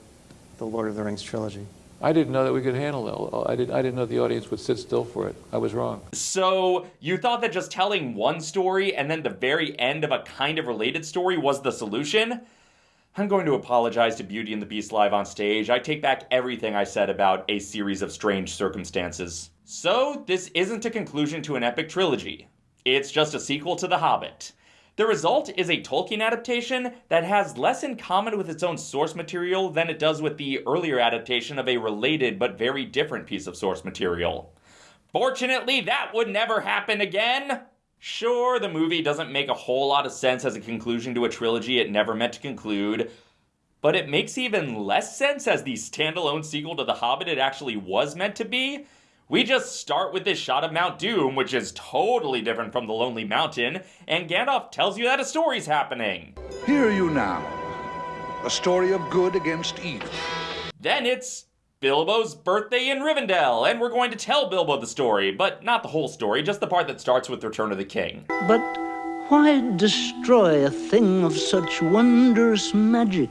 the Lord of the Rings trilogy? I didn't know that we could handle it. I didn't, I didn't know the audience would sit still for it. I was wrong. So, you thought that just telling one story and then the very end of a kind of related story was the solution? I'm going to apologize to Beauty and the Beast live on stage. I take back everything I said about a series of strange circumstances. So, this isn't a conclusion to an epic trilogy. It's just a sequel to The Hobbit. The result is a Tolkien adaptation that has less in common with its own source material than it does with the earlier adaptation of a related but very different piece of source material. Fortunately, that would never happen again! Sure, the movie doesn't make a whole lot of sense as a conclusion to a trilogy it never meant to conclude, but it makes even less sense as the standalone sequel to The Hobbit it actually was meant to be. We just start with this shot of Mount Doom, which is totally different from the Lonely Mountain, and Gandalf tells you that a story's happening. Hear you now. A story of good against evil. Then it's Bilbo's birthday in Rivendell, and we're going to tell Bilbo the story, but not the whole story, just the part that starts with Return of the King. But why destroy a thing of such wondrous magic?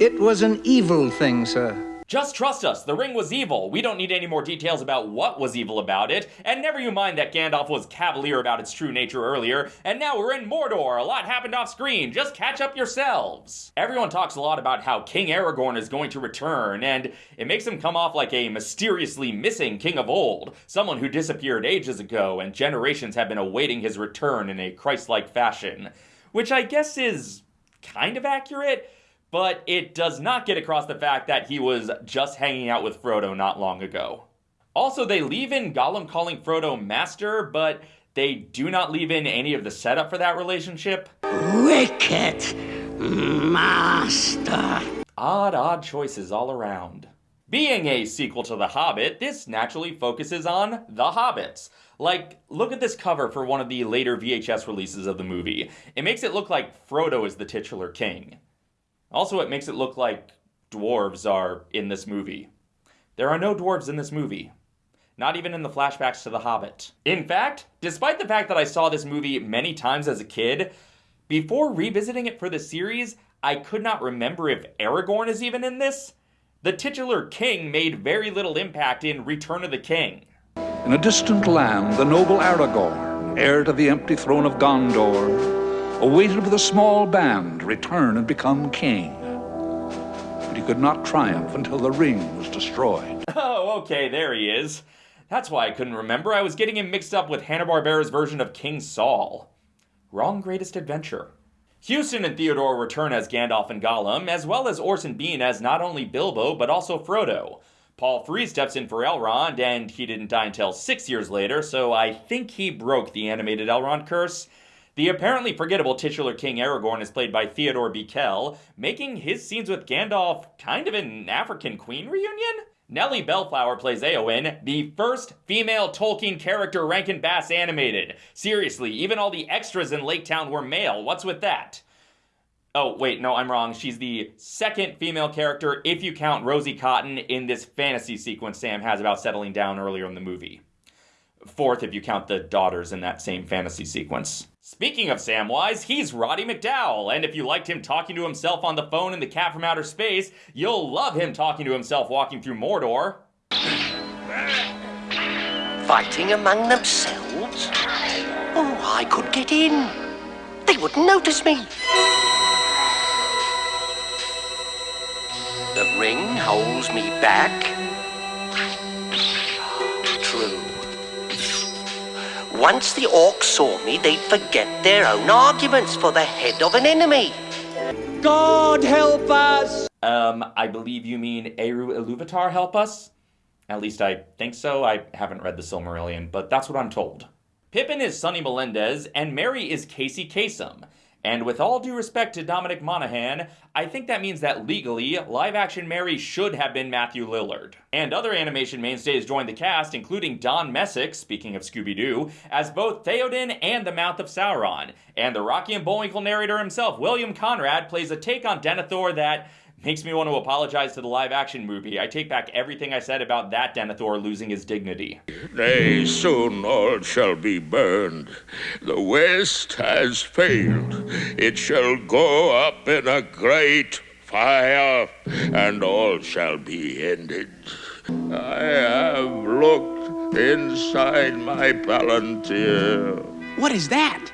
It was an evil thing, sir. Just trust us, the ring was evil. We don't need any more details about what was evil about it. And never you mind that Gandalf was cavalier about its true nature earlier. And now we're in Mordor. A lot happened off screen. Just catch up yourselves. Everyone talks a lot about how King Aragorn is going to return, and it makes him come off like a mysteriously missing king of old, someone who disappeared ages ago, and generations have been awaiting his return in a Christ like fashion. Which I guess is kind of accurate but it does not get across the fact that he was just hanging out with Frodo not long ago. Also, they leave in Gollum calling Frodo master, but they do not leave in any of the setup for that relationship. Wicked master. Odd, odd choices all around. Being a sequel to The Hobbit, this naturally focuses on the hobbits. Like, look at this cover for one of the later VHS releases of the movie. It makes it look like Frodo is the titular king. Also, it makes it look like dwarves are in this movie. There are no dwarves in this movie. Not even in the flashbacks to The Hobbit. In fact, despite the fact that I saw this movie many times as a kid, before revisiting it for the series, I could not remember if Aragorn is even in this. The titular king made very little impact in Return of the King. In a distant land, the noble Aragorn, heir to the empty throne of Gondor, awaited with a small band return and become king. But he could not triumph until the ring was destroyed. [LAUGHS] Oh, okay, there he is. That's why I couldn't remember. I was getting him mixed up with Hanna-Barbera's version of King Saul. Wrong greatest adventure. Huston and Theodore return as Gandalf and Gollum, as well as Orson Bean as not only Bilbo, but also Frodo. Paul Frees steps in for Elrond, and he didn't die until six years later, so I think he broke the animated Elrond curse. The apparently forgettable titular King Aragorn is played by Theodore Bikel, making his scenes with Gandalf kind of an African Queen reunion? Nellie Bellflower plays Eowyn, the first female Tolkien character Rankin Bass animated. Seriously, even all the extras in Lake Town were male. What's with that? Oh, wait, no, I'm wrong. She's the second female character, if you count Rosie Cotton, in this fantasy sequence Sam has about settling down earlier in the movie. Fourth, if you count the daughters in that same fantasy sequence. Speaking of Samwise, he's Roddy McDowall, and if you liked him talking to himself on the phone in The Cat from Outer Space, you'll love him talking to himself walking through Mordor. Fighting among themselves? Oh, I could get in. They wouldn't notice me. The ring holds me back. Once the orcs saw me, they'd forget their own arguments for the head of an enemy. God help us! Um, I believe you mean Eru Iluvatar help us? At least I think so. I haven't read the Silmarillion, but that's what I'm told. Pippin is Sonny Melendez, and Merry is Casey Kasem. And with all due respect to Dominic Monaghan, I think that means that legally, live action Merry should have been Matthew Lillard. And other animation mainstays joined the cast, including Don Messick, speaking of Scooby Doo, as both Theoden and the Mouth of Sauron. And the Rocky and Bullwinkle narrator himself, William Conrad, plays a take on Denethor that makes me want to apologize to the live action movie. I take back everything I said about that Denethor losing his dignity. Nay, soon all shall be burned. The West has failed. It shall go up in a great fire, and all shall be ended. I have looked inside my palantir. What is that?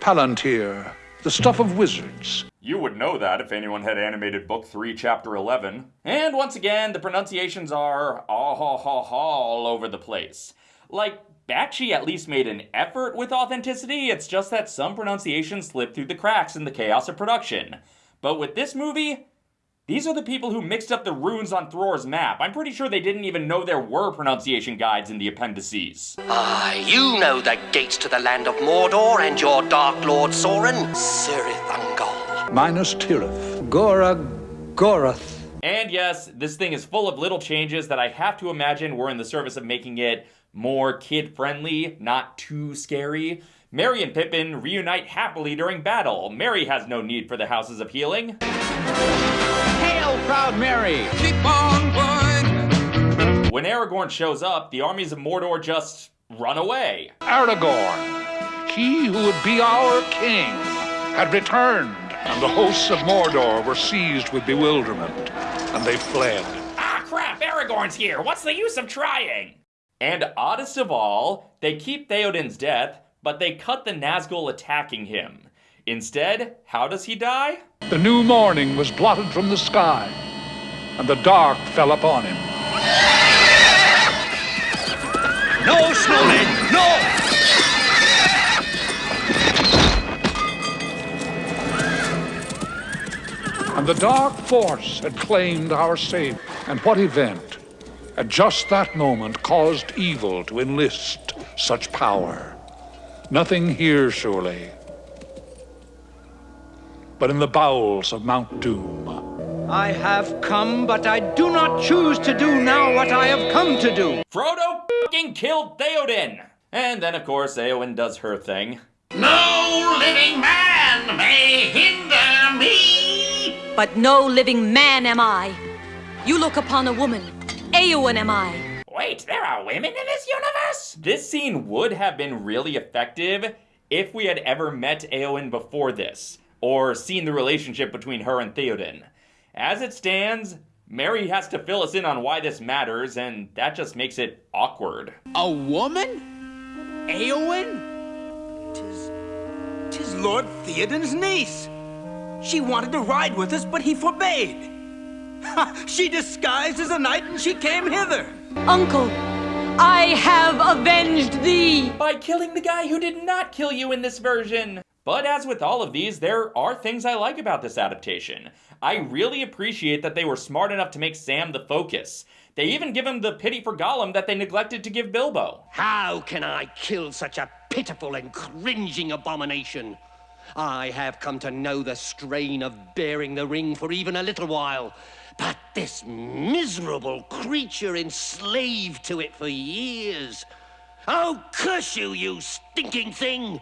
Palantir, the stuff of wizards. You would know that if anyone had animated Book 3, Chapter 11. And once again, the pronunciations are all over the place. Like, Bakshi at least made an effort with authenticity, it's just that some pronunciations slip through the cracks in the chaos of production. But with this movie, these are the people who mixed up the runes on Thror's map. I'm pretty sure they didn't even know there were pronunciation guides in the appendices. Ah, you know the gates to the land of Mordor and your Dark Lord Sauron, Cirith Ungol. Minus Tirith. Gora Gorath. And yes, this thing is full of little changes that I have to imagine were in the service of making it more kid friendly, not too scary. Merry and Pippin reunite happily during battle. Merry has no need for the Houses of Healing. Hail, proud Mary! Keep on going! When Aragorn shows up, the armies of Mordor just run away. Aragorn, he who would be our king, had returned. And the hosts of Mordor were seized with bewilderment, and they fled. Ah, crap, Aragorn's here. What's the use of trying? And oddest of all, they keep Theoden's death, but they cut the Nazgul attacking him. Instead, how does he die? The new morning was blotted from the sky, and the dark fell upon him. No, Snowmane, no! And the dark force had claimed our savior. And what event, at just that moment, caused evil to enlist such power? Nothing here, surely, but in the bowels of Mount Doom. I have come, but I do not choose to do now what I have come to do. Frodo fucking killed Theoden! And then, of course, Eowyn does her thing. No living man may hinder me. But no living man am I. You look upon a woman. Eowyn am I. Wait, there are women in this universe? This scene would have been really effective if we had ever met Eowyn before this, or seen the relationship between her and Theoden. As it stands, Merry has to fill us in on why this matters, and that just makes it awkward. A woman? Eowyn? Tis. Tis Lord Theoden's niece. She wanted to ride with us, but he forbade. Ha, she disguised as a knight and she came hither. Uncle, I have avenged thee. By killing the guy who did not kill you in this version. But as with all of these, there are things I like about this adaptation. I really appreciate that they were smart enough to make Sam the focus. They even give him the pity for Gollum that they neglected to give Bilbo. How can I kill such a pitiful and cringing abomination? I have come to know the strain of bearing the ring for even a little while. But this miserable creature enslaved to it for years. Oh, curse you, you stinking thing!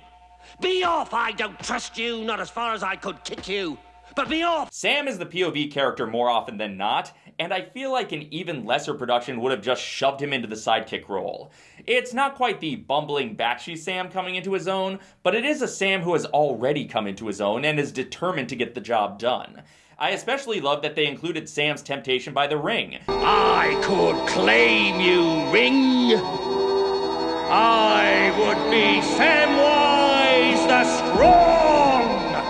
Be off! I don't trust you, not as far as I could kick you. But be off! Sam is the POV character more often than not, and I feel like an even lesser production would have just shoved him into the sidekick role. It's not quite the bumbling Bakshi Sam coming into his own, but it is a Sam who has already come into his own and is determined to get the job done. I especially love that they included Sam's temptation by the ring. I could claim you, Ring. I would be Samwise the Strong.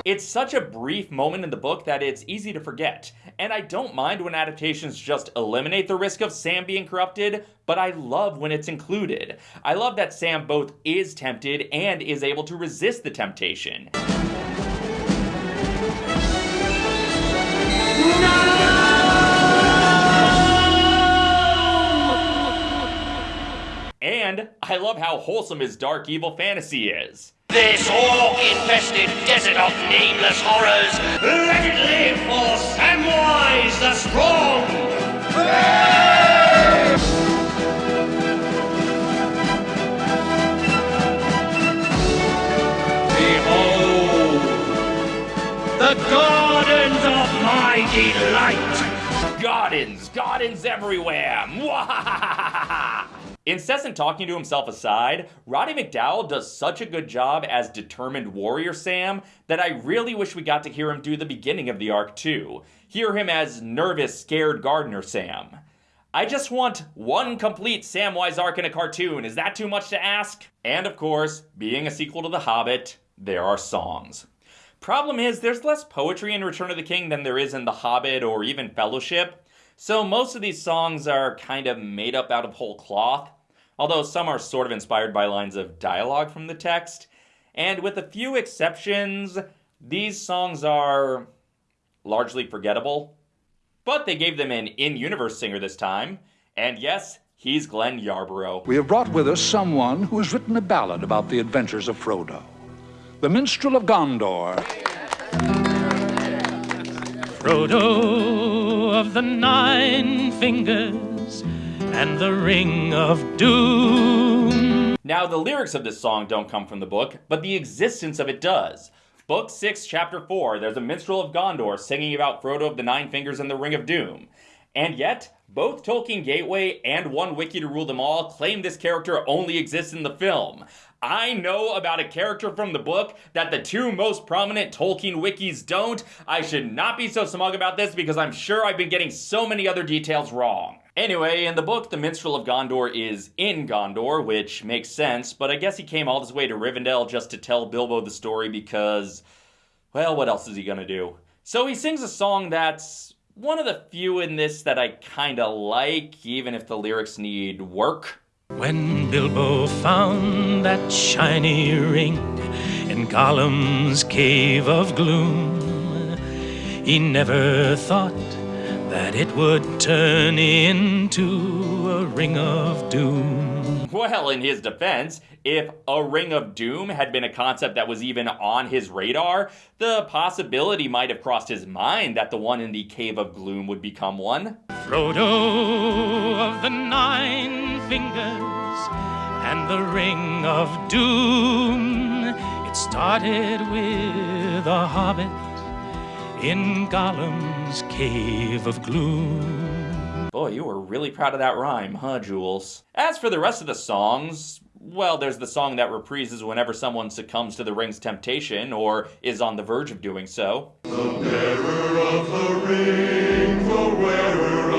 It's such a brief moment in the book that it's easy to forget, and I don't mind when adaptations just eliminate the risk of Sam being corrupted, but I love when it's included. I love that Sam both is tempted and is able to resist the temptation. And I love how wholesome his dark evil fantasy is. This orc-infested desert of nameless horrors, let it live for Samwise the Strong! Behold, the gardens of my delight! Gardens, gardens everywhere! Incessant talking to himself aside, Roddy McDowall does such a good job as determined warrior Sam that I really wish we got to hear him do the beginning of the arc too. Hear him as nervous, scared gardener Sam. I just want one complete Samwise arc in a cartoon. Is that too much to ask? And of course, being a sequel to The Hobbit, there are songs. Problem is, there's less poetry in Return of the King than there is in The Hobbit or even Fellowship. So most of these songs are kind of made up out of whole cloth, although some are sort of inspired by lines of dialogue from the text. And with a few exceptions, these songs are largely forgettable. But they gave them an in universe singer this time, and yes, he's Glenn Yarbrough. We have brought with us someone who has written a ballad about the adventures of Frodo. The minstrel of Gondor. Frodo of the Nine Fingers and the Ring of Doom. Now, the lyrics of this song don't come from the book, but the existence of it does. Book 6, Chapter 4, there's a minstrel of Gondor singing about Frodo of the Nine Fingers and the Ring of Doom. And yet, both Tolkien Gateway and One Wiki to Rule Them All claim this character only exists in the film. I know about a character from the book that the two most prominent Tolkien wikis don't. I should not be so smug about this because I'm sure I've been getting so many other details wrong. Anyway, in the book, the Minstrel of Gondor is in Gondor, which makes sense, but I guess he came all this way to Rivendell just to tell Bilbo the story because, well, what else is he gonna do? So he sings a song that's one of the few in this that I kinda like, even if the lyrics need work. When Bilbo found that shiny ring in Gollum's cave of gloom, he never thought that it would turn into a ring of doom. Well, in his defense, if a Ring of Doom had been a concept that was even on his radar, the possibility might have crossed his mind that the one in the Cave of Gloom would become one. Frodo of the Nine Fingers and the Ring of Doom. It started with a hobbit in Gollum's Cave of Gloom. Boy, you were really proud of that rhyme, huh, Jules? As for the rest of the songs, well, there's the song that reprises whenever someone succumbs to the ring's temptation or is on the verge of doing so. The bearer of the ring, the wearer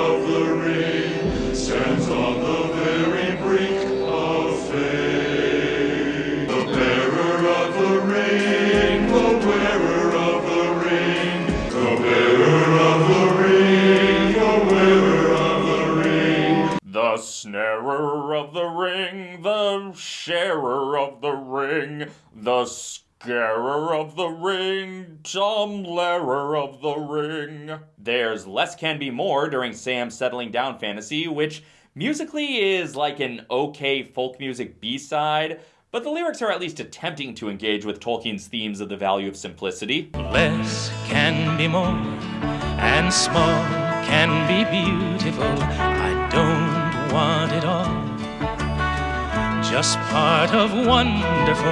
sharer of the ring, the scarer of the ring, Tom Lehrer of the ring. There's Less Can Be More during Sam's Settling Down fantasy, which musically is like an okay folk music B-side, but the lyrics are at least attempting to engage with Tolkien's themes of the value of simplicity. Less can be more, and small can be beautiful. I don't want it all. Just part of wonderful.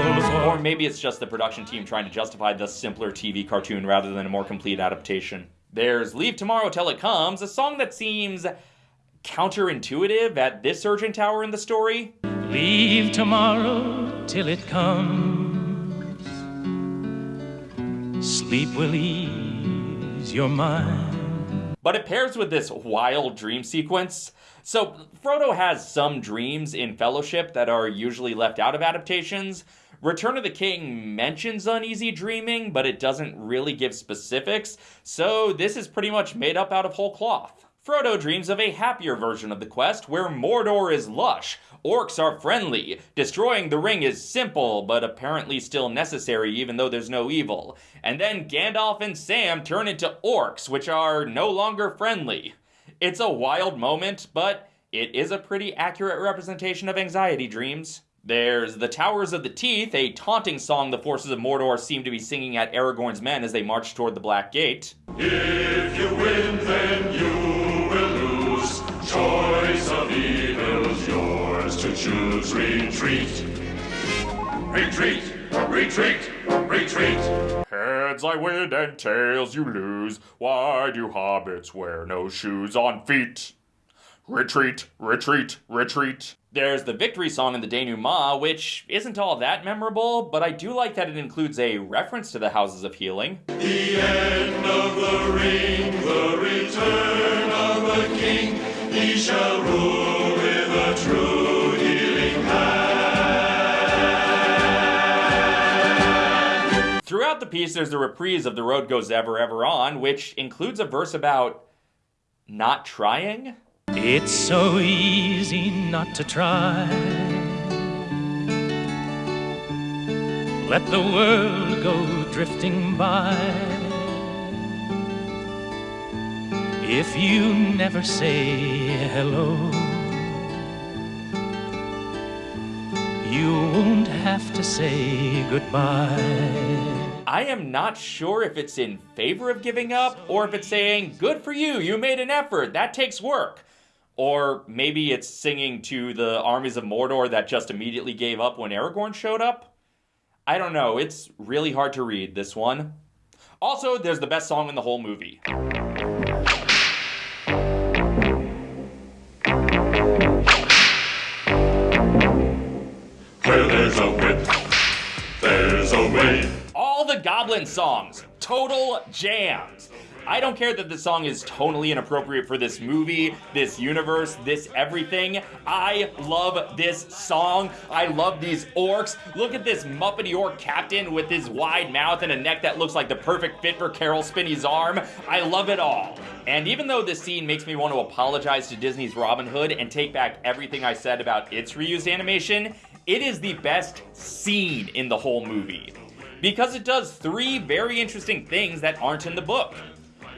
Or maybe it's just the production team trying to justify the simpler TV cartoon rather than a more complete adaptation. There's Leave Tomorrow Till It Comes, a song that seems counterintuitive at this urgent hour in the story. Leave tomorrow till it comes. Sleep will ease your mind. But it pairs with this wild dream sequence. So, Frodo has some dreams in Fellowship that are usually left out of adaptations. Return of the King mentions uneasy dreaming, but it doesn't really give specifics, so this is pretty much made up out of whole cloth. Frodo dreams of a happier version of the quest where Mordor is lush, orcs are friendly, destroying the ring is simple but apparently still necessary even though there's no evil, and then Gandalf and Sam turn into orcs which are no longer friendly. It's a wild moment, but it is a pretty accurate representation of anxiety dreams. There's The Towers of the Teeth, a taunting song the forces of Mordor seem to be singing at Aragorn's men as they march toward the Black Gate. If you win, then you will lose. Choice of evil's yours to choose. Retreat. Retreat. Retreat. Retreat. Heads I win and tails you lose. Why do hobbits wear no shoes on feet? Retreat, retreat, retreat. There's the victory song in the denouement, which isn't all that memorable, but I do like that it includes a reference to the Houses of Healing. The end of the ring, the return of the king. He shall rule with a true Throughout the piece, there's a reprise of The Road Goes Ever, Ever On, which includes a verse about not trying. It's so easy not to try. Let the world go drifting by. If you never say hello, you won't have to say goodbye. I am not sure if it's in favor of giving up or if it's saying, good for you, you made an effort, that takes work. Or maybe it's singing to the armies of Mordor that just immediately gave up when Aragorn showed up. I don't know, it's really hard to read, this one. Also, there's the best song in the whole movie. All the Goblin songs, total jams. I don't care that the song is tonally inappropriate for this movie, this universe, this everything. I love this song. I love these orcs. Look at this Muppety orc captain with his wide mouth and a neck that looks like the perfect fit for Caroll Spinney's arm. I love it all. And even though this scene makes me want to apologize to Disney's Robin Hood and take back everything I said about its reused animation, it is the best scene in the whole movie. Because it does three very interesting things that aren't in the book.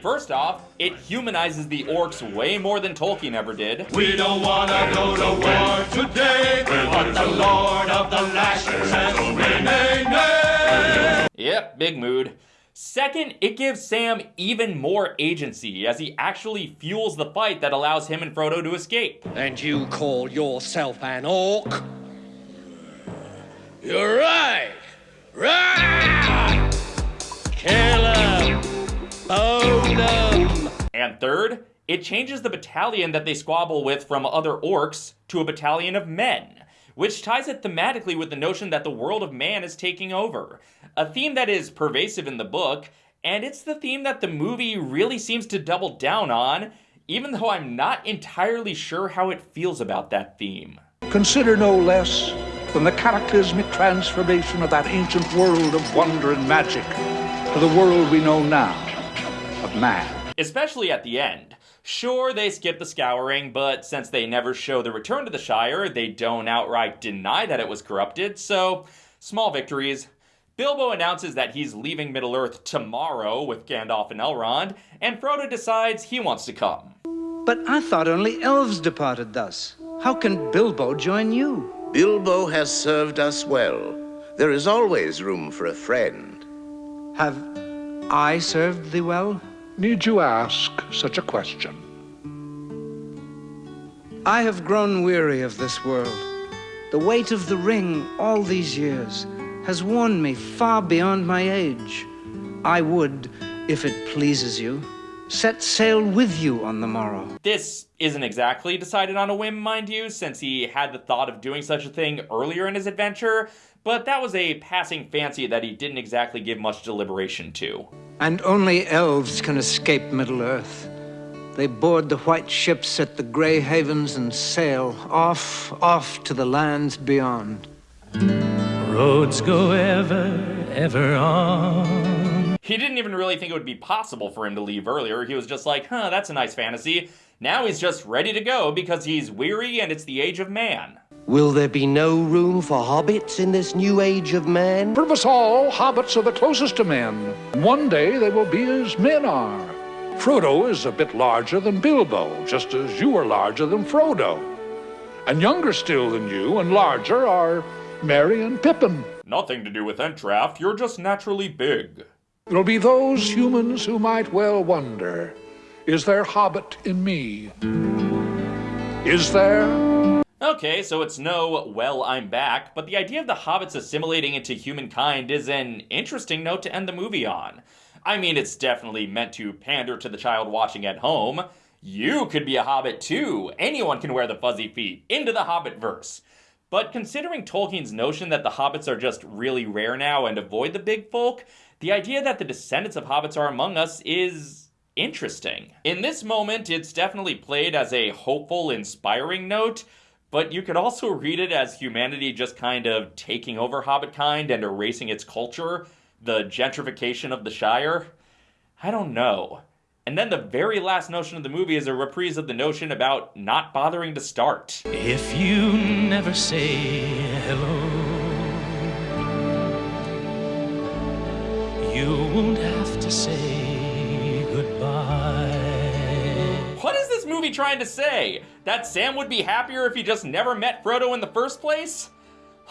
First off, it humanizes the orcs way more than Tolkien ever did. We don't wanna go to war today, but the Lord of the Lashes says nay, nay, nay. Yep, big mood. Second, it gives Sam even more agency as he actually fuels the fight that allows him and Frodo to escape. And you call yourself an orc? You're right! Right! Kill him! Bone him! And third, it changes the battalion that they squabble with from other orcs to a battalion of men, which ties it thematically with the notion that the world of man is taking over. A theme that is pervasive in the book, and it's the theme that the movie really seems to double down on, even though I'm not entirely sure how it feels about that theme. Consider no less than the cataclysmic transformation of that ancient world of wonder and magic to the world we know now of man. Especially at the end. Sure, they skip the scouring, but since they never show the return to the Shire, they don't outright deny that it was corrupted, so small victories. Bilbo announces that he's leaving Middle Earth tomorrow with Gandalf and Elrond, and Frodo decides he wants to come. But I thought only elves departed thus. How can Bilbo join you? Bilbo has served us well. There is always room for a friend. Have I served thee well? Need you ask such a question? I have grown weary of this world. The weight of the ring all these years has worn me far beyond my age. I would, if it pleases you, set sail with you on the morrow. This isn't exactly decided on a whim, mind you, since he had the thought of doing such a thing earlier in his adventure, but that was a passing fancy that he didn't exactly give much deliberation to. And only elves can escape Middle Earth. They board the white ships at the Grey Havens and sail off, off to the lands beyond. Roads go ever, ever on. He didn't even really think it would be possible for him to leave earlier. He was just like, huh, that's a nice fantasy. Now he's just ready to go because he's weary and it's the age of man. Will there be no room for hobbits in this new age of man? For us all, hobbits are the closest to men. One day they will be as men are. Frodo is a bit larger than Bilbo, just as you are larger than Frodo. And younger still than you, and larger, are Merry and Pippin. Nothing to do with Ent-draught, you're just naturally big. It'll be those humans who might well wonder is there hobbit in me? Is there? Okay, so it's no, well, I'm back, but the idea of the hobbits assimilating into humankind is an interesting note to end the movie on. I mean, it's definitely meant to pander to the child watching at home. You could be a hobbit too. Anyone can wear the fuzzy feet. Into the hobbit verse. But considering Tolkien's notion that the hobbits are just really rare now and avoid the big folk, the idea that the descendants of hobbits are among us is interesting. In this moment, it's definitely played as a hopeful, inspiring note, but you could also read it as humanity just kind of taking over Hobbitkind and erasing its culture, the gentrification of the Shire. I don't know. And then the very last notion of the movie is a reprise of the notion about not bothering to start. If you never say hello, you won't have to say goodbye. What is this movie trying to say? That Sam would be happier if he just never met Frodo in the first place?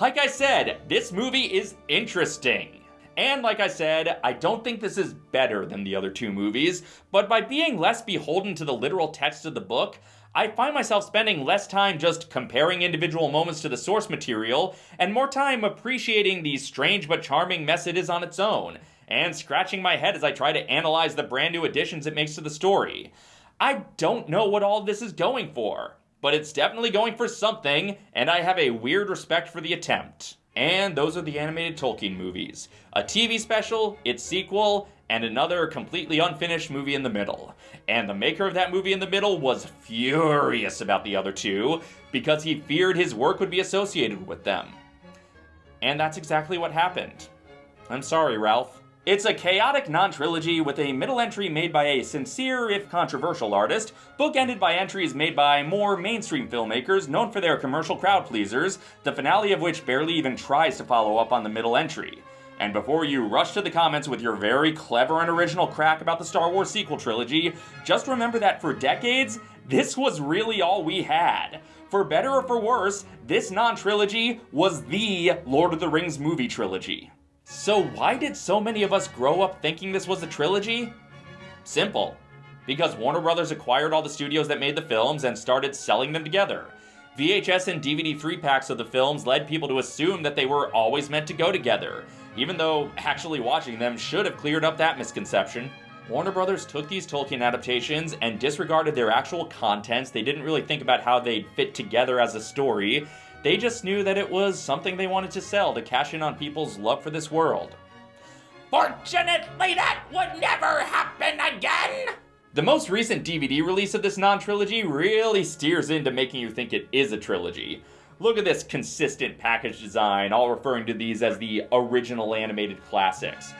Like I said, this movie is interesting. And like I said, I don't think this is better than the other two movies, but by being less beholden to the literal text of the book, I find myself spending less time just comparing individual moments to the source material, and more time appreciating the strange but charming mess it is on its own, and scratching my head as I try to analyze the brand new additions it makes to the story. I don't know what all this is going for, but it's definitely going for something, and I have a weird respect for the attempt. And those are the animated Tolkien movies a TV special, its sequel, and another completely unfinished movie in the middle. And the maker of that movie in the middle was furious about the other two because he feared his work would be associated with them. And that's exactly what happened. I'm sorry, Ralph. It's a chaotic non trilogy with a middle entry made by a sincere, if controversial, artist, bookended by entries made by more mainstream filmmakers known for their commercial crowd pleasers, the finale of which barely even tries to follow up on the middle entry. And before you rush to the comments with your very clever and original crack about the Star Wars sequel trilogy, just remember that for decades, this was really all we had. For better or for worse, this non trilogy was the Lord of the Rings movie trilogy. So, why did so many of us grow up thinking this was a trilogy? Simple. Because Warner Brothers acquired all the studios that made the films and started selling them together. VHS and DVD 3 packs of the films led people to assume that they were always meant to go together, even though actually watching them should have cleared up that misconception. Warner Brothers took these Tolkien adaptations and disregarded their actual contents. They didn't really think about how they'd fit together as a story. They just knew that it was something they wanted to sell to cash in on people's love for this world. Fortunately, that would never happen again! The most recent DVD release of this non trilogy really steers into making you think it is a trilogy. Look at this consistent package design, all referring to these as the original animated classics.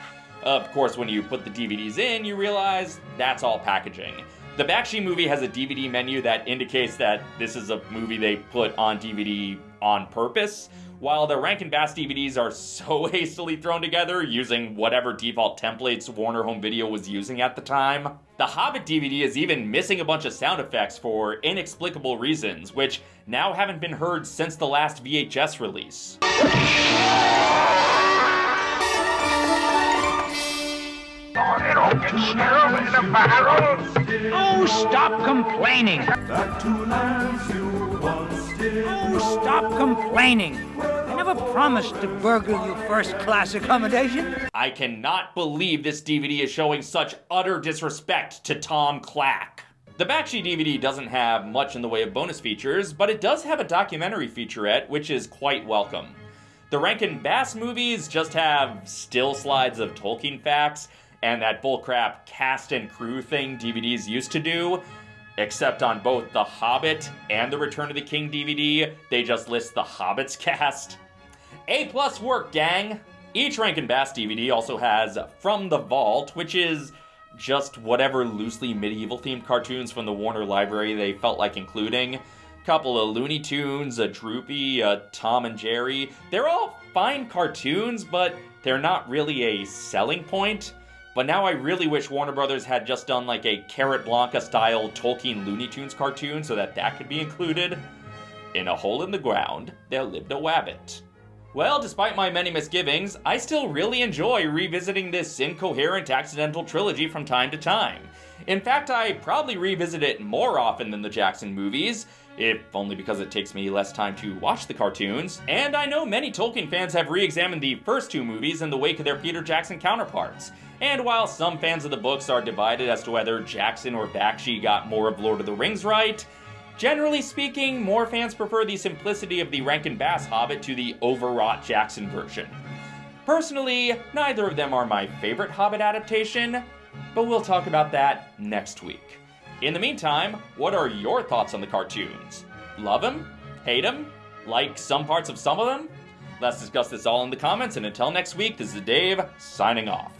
Of course, when you put the DVDs in, you realize that's all packaging. The Bakshi movie has a DVD menu that indicates that this is a movie they put on DVD on purpose, while the Rankin Bass DVDs are so [LAUGHS] hastily thrown together using whatever default templates Warner Home Video was using at the time. The Hobbit DVD is even missing a bunch of sound effects for inexplicable reasons, which now haven't been heard since the last VHS release. Oh, stop complaining! Oh, stop complaining! I never promised to burgle you first class accommodation. I cannot believe this DVD is showing such utter disrespect to Tom Clack. The Bakshi DVD doesn't have much in the way of bonus features, but it does have a documentary featurette, which is quite welcome. The Rankin Bass movies just have still slides of Tolkien facts and that bullcrap cast and crew thing DVDs used to do. Except on both The Hobbit and The Return of the King DVD, they just list the Hobbit's [LAUGHS] cast. A plus work, gang! Each Rankin Bass DVD also has From the Vault, which is just whatever loosely medieval themed cartoons from the Warner Library they felt like including. Couple of Looney Tunes, a Droopy, a Tom and Jerry. They're all fine cartoons, but they're not really a selling point. But now I really wish Warner Brothers had just done like a Carrotblanca style Tolkien Looney Tunes cartoon so that that could be included. In a hole in the ground, there lived a wabbit. Well, despite my many misgivings, I still really enjoy revisiting this incoherent accidental trilogy from time to time. In fact, I probably revisit it more often than the Jackson movies, if only because it takes me less time to watch the cartoons. And I know many Tolkien fans have re examined the first two movies in the wake of their Peter Jackson counterparts. And while some fans of the books are divided as to whether Jackson or Bakshi got more of Lord of the Rings right, generally speaking, more fans prefer the simplicity of the Rankin Bass Hobbit to the overwrought Jackson version. Personally, neither of them are my favorite Hobbit adaptation, but we'll talk about that next week. In the meantime, what are your thoughts on the cartoons? Love them? Hate them? Like some parts of some of them? Let's discuss this all in the comments, and until next week, this is Dave, signing off.